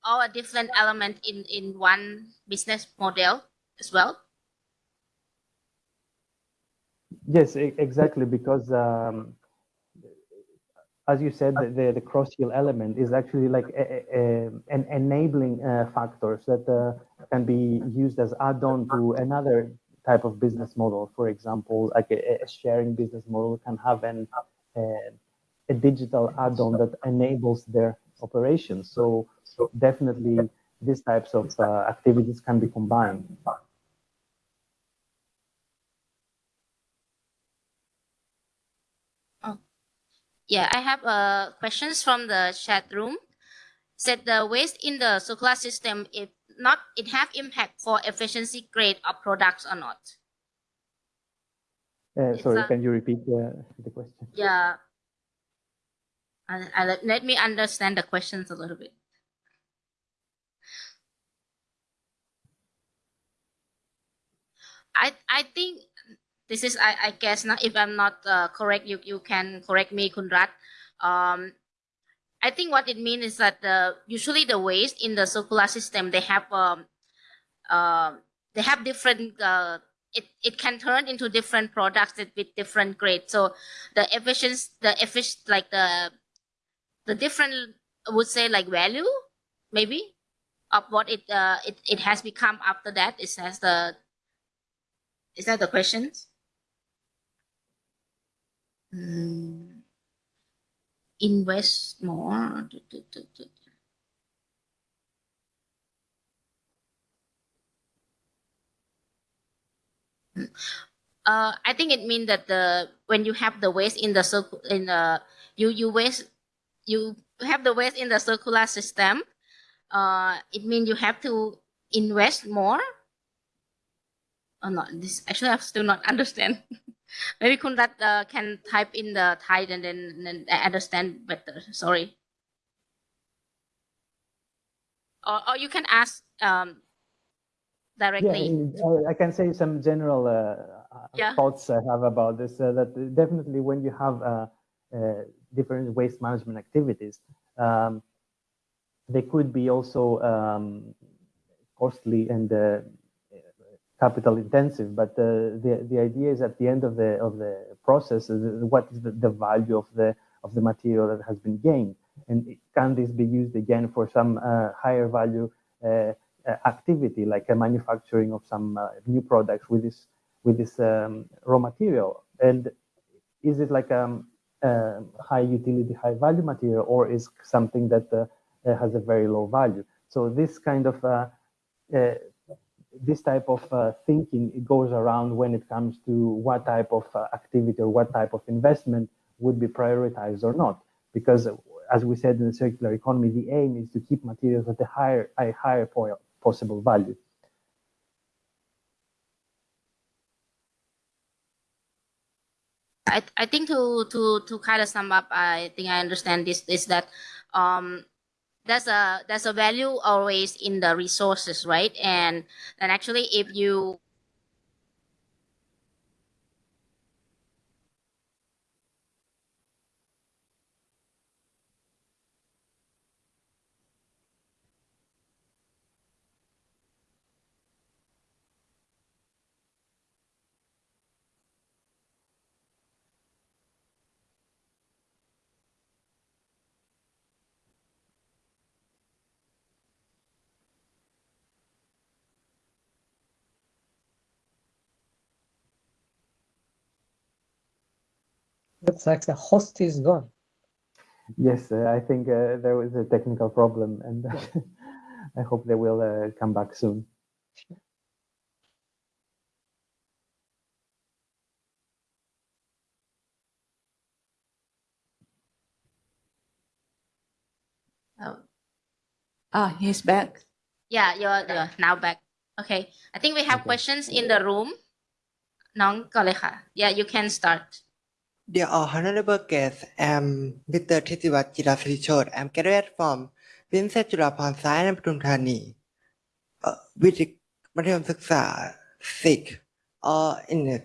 all a different element in in one business model as well. Yes, exactly, because um, as you said, the, the, the cross hill element is actually like a, a, an enabling uh, factors that uh, can be used as add-on to another type of business model. For example, like a, a sharing business model can have an uh, a digital add-on that enables their operations. So definitely these types of uh, activities can be combined. Yeah, I have uh, questions from the chat room. Said the waste in the circular system, if not, it have impact for efficiency grade of products or not. Uh, sorry, a- can you repeat the, the question? Yeah. I, I, let- let me understand the questions a little bit. I I think this is I, I guess not if I'm not uh, correct you you can correct me Kunrat. Um, I think what it means is that the usually the waste in the circular system they have um, uh, they have different uh, it, it can turn into different products with different grades. So the efficiency the effic like the the different I would say like value maybe of what it uh it, it has become after that it has the is that the questions mm. invest more. Uh i think it means that the when you have the waste in the circle in the you you waste you have the waste in the circular system uh it means you have to invest more? Or not? This actually i still not understand maybe kundat uh, can type in the Thai and then, then understand better sorry or, or you can ask um Yeah, directly I I can say some general uh, Yeah. thoughts I have about this. Uh, that definitely when you have uh, uh, different waste management activities, um, they could be also um, costly and uh, capital intensive. But uh, the the idea is at the end of the of the process, uh, what is the, the value of the of the material that has been gained, and can this be used again for some uh, higher value uh, uh, activity, like a manufacturing of some uh, new products with this with this um, raw material? And is it like um, a high utility, high value material, or is something that has a very low value? So this kind of this type of uh, thinking goes around when it comes to what type of uh, activity or what type of investment would be prioritized or not. Because as we said in the circular economy, the aim is to keep materials at a higher, a higher po- possible value. I, I think to to to kind of sum up, I think I understand this is that um there's a there's a value always in the resources, right? And and actually, if you Looks like the host is gone. Yes, uh, I think uh, there was a technical problem, and I hope they will uh, come back soon. uh, Ah, he's back. yeah, you're you're now back. Okay, I think we have Okay. questions in the room. น้องก่อนเลยค่ะ Yeah, you can start. Dear Honorable Guests, um, I'm Mr. Tithiwat Jirasirichot. I'm graduate from Vincent Chulaporn Science and Thani uh, with Mathayom Suksa 6 or in the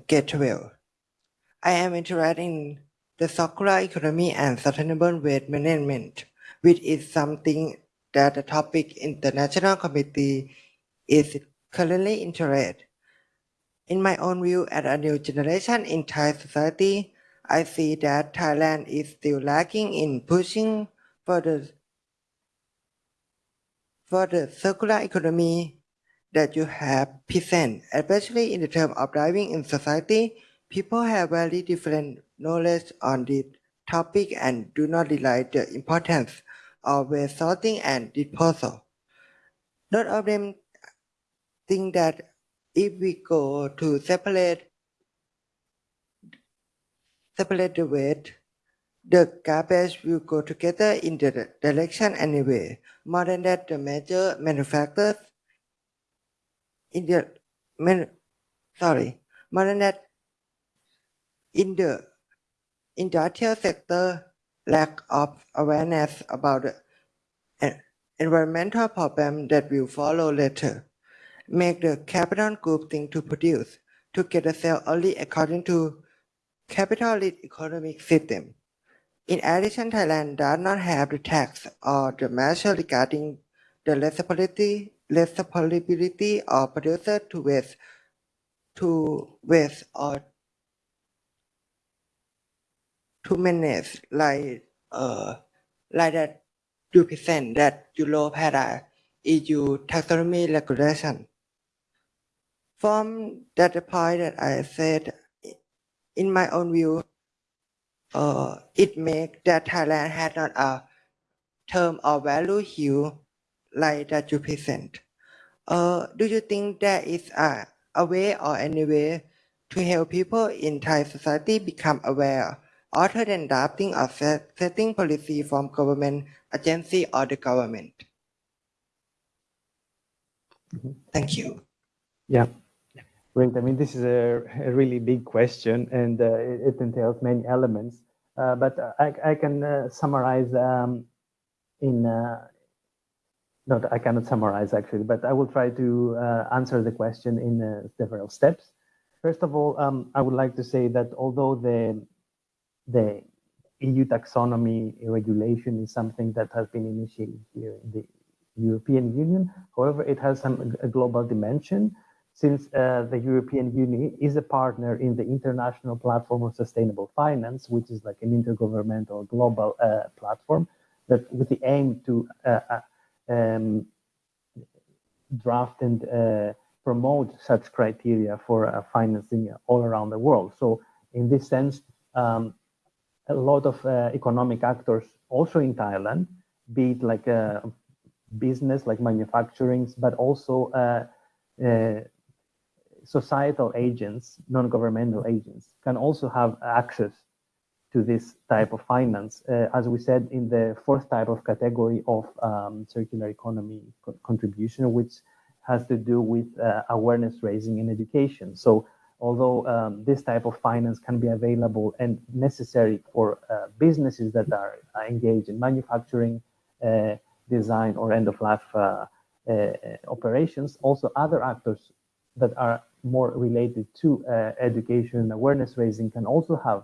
I am interested in the circular economy and sustainable waste management, which is something that the topic in the national committee is currently interested. In my own view, as a new generation in Thai society, I see that Thailand is still lacking in pushing for the for the circular economy that you have present, especially in the term of driving in society. People have very different knowledge on this topic and do not realize the importance of sorting and disposal. Not of them think that if we go to separate separate the weight, the garbage will go together in the direction anyway. More than that, the major manufacturers in the man, sorry, more than that, in the industrial sector, lack of awareness about the environmental problem that will follow later make the capital group thing to produce to get a sale only according to capitalist economic system. In addition, Thailand does not have the tax or the measure regarding the responsibility, responsibility of producer to waste, to waste or to manage like uh like that you present that Europe had a EU taxonomy regulation. From that point that I said, in my own view, uh, it makes that Thailand had not a term or value here like that you present. Uh, do you think there is a, a way or any way to help people in Thai society become aware other than drafting or set, setting policy from government agency or the government? Mhm. Thank you. Yeah, great. I mean, this is a, a really big question, and uh, it, entails many elements. Uh, but I, I can uh, summarize um, in. Uh, no, I cannot summarize actually, but I will try to uh, answer the question in uh, several steps. First of all, um, I would like to say that although the the EU taxonomy regulation is something that has been initiated here in the European Union. However, it has some a global dimension since uh, the European Union is a partner in the International Platform of Sustainable Finance, which is like an intergovernmental global uh, platform that with the aim to uh, uh, um, draft and uh, promote such criteria for uh, financing all around the world. So in this sense, um, a lot of economic actors also in Thailand, be it like business like manufacturing, but also societal agents, non-governmental agents can also have access to this type of finance. Uh, as we said in the fourth type of category of um, circular economy co contribution, which has to do with uh, awareness raising and education. So although um, this type of finance can be available and necessary for uh, businesses that are engaged in manufacturing, uh, design or end of life uh, uh, operations, also other actors that are more related to education and awareness raising can also have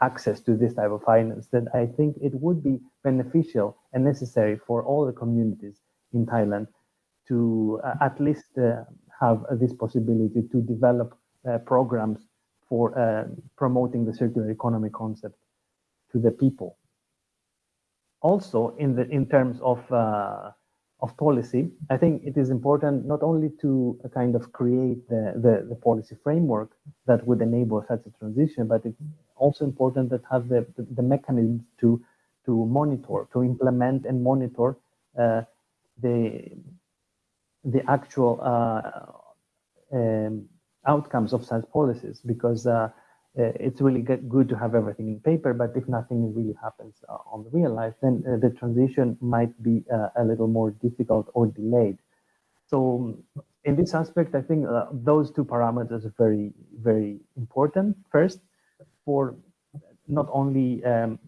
access to this type of finance, then I think it would be beneficial and necessary for all the communities in Thailand to uh, at least uh, have uh, this possibility to develop uh, programs for uh, promoting the circular economy concept to the people. Also, in the in terms of uh, of policy, I think it is important not only to kind of create the, the, the policy framework that would enable such a transition, but it's also important that have the, the, the mechanisms to to monitor, to implement and monitor uh, the the actual uh, um, outcomes of such policies because uh, it's really good to have everything in paper, but if nothing really happens uh, on the real life, then uh, the transition might be uh, a little more difficult or delayed. So in this aspect, I think those two parameters are very, very important. First, for not only um,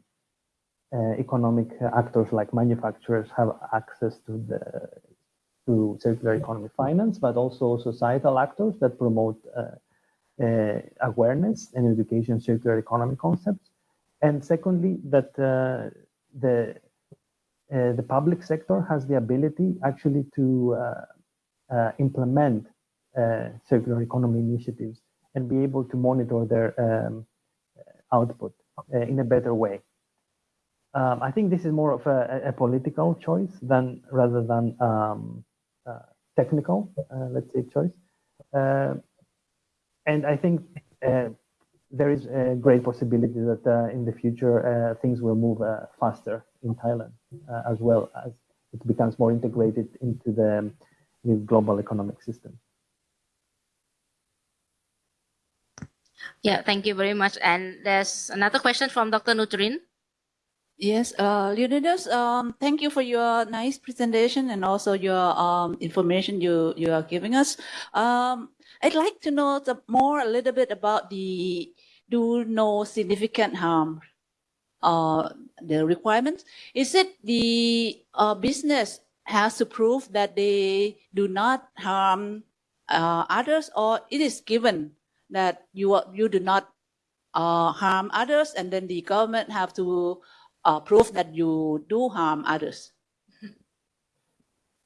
uh, economic actors like manufacturers have access to the to circular economy finance, but also societal actors that promote uh, uh, awareness and education circular economy concepts. And secondly, that uh, the uh, the public sector has the ability actually to uh, uh, implement circular economy initiatives and be able to monitor their um, output uh, in a better way. Um, I think this is more of a, a, political choice than rather than um, uh, technical, uh, let's say, choice. And I think there is a great possibility that uh, in the future uh, things will move uh, faster in Thailand as well as it becomes more integrated into the global economic system. Yeah, thank you very much. And there's another question from Dr. Nutrin. Yes, uh, Leonidas, um, thank you for your nice presentation and also your um, information you, you are giving us. Um, I'd like to know the, more a little bit about the do no significant harm uh, the requirements. Is it the uh, business has to prove that they do not harm uh, others or it is given that you you do not uh, harm others, and then the government have to uh, prove that you do harm others.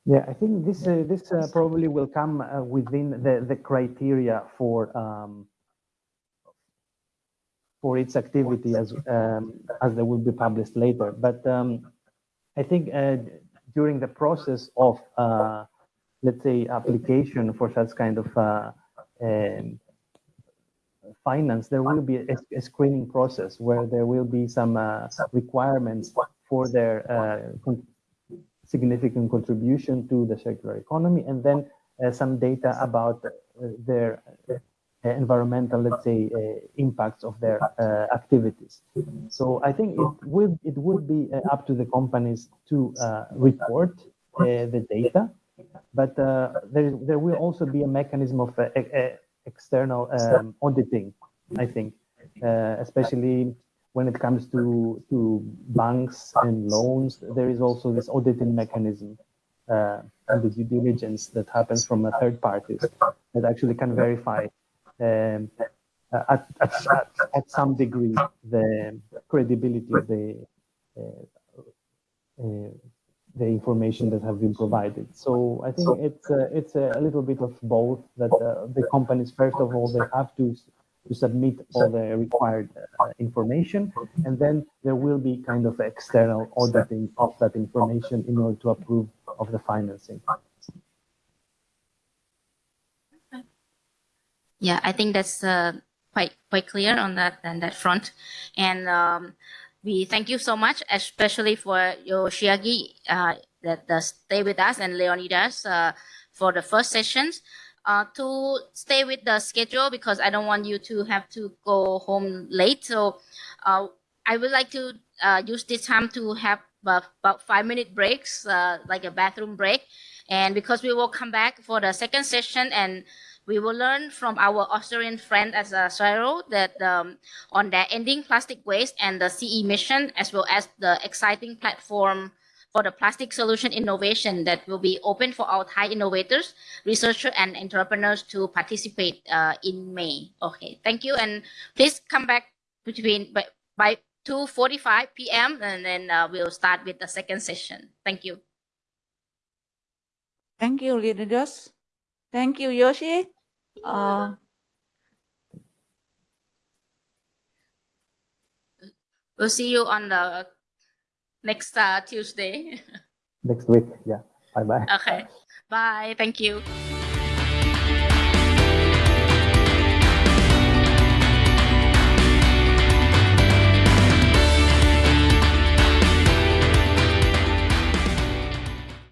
Yeah, I think this uh, this uh, probably will come uh, within the the criteria for um, for its activity as um, as they will be published later. But um, I think uh, during the process of let's say application for such kind of um, finance, there will be a, a screening process where there will be some uh, requirements for their uh, significant contribution to the circular economy, and then uh, some data about uh, their uh, environmental, let's say, impacts of their activities. So I think it would it would be up to the companies to report the data, but there there will also be a mechanism of external um, auditing, I think, uh, especially when it comes to, to banks and loans, there is also this auditing mechanism uh, and the due diligence that happens from a third parties that actually can verify um, at, at, at, some degree the credibility of the uh, uh the information that have been provided. So I think it's a, it's a little bit of both that uh, the companies, first of all, they have to to submit all the required uh, information, and then there will be kind of external auditing of that information in order to approve of the financing. yeah, I think that's uh, quite quite clear on that on that front, and um, we thank you so much, especially for Yoshiaki uh, that uh, stay with us and Leonidas uh, for the first sessions. Uh, to stay with the schedule because I don't want you to have to go home late. So uh, I would like to uh, use this time to have uh, about five minute breaks, uh, like a bathroom break. And because we will come back for the second session and we will learn from our Australian friend as a CSIRO that um, on their ending plastic waste and the CE mission, as well as the exciting platform for the plastic solution innovation that will be open for our Thai innovators, researchers, and entrepreneurs to participate uh, in May. Okay, thank you, and please come back between by, by 2:45 p.m. and then uh, we'll start with the second session. Thank you. Thank you, Leonidas. Thank you, Yoshi. Uh, We'll see you on the next uh, Tuesday. Next week. Yeah. Bye bye. okay, bye. Thank you.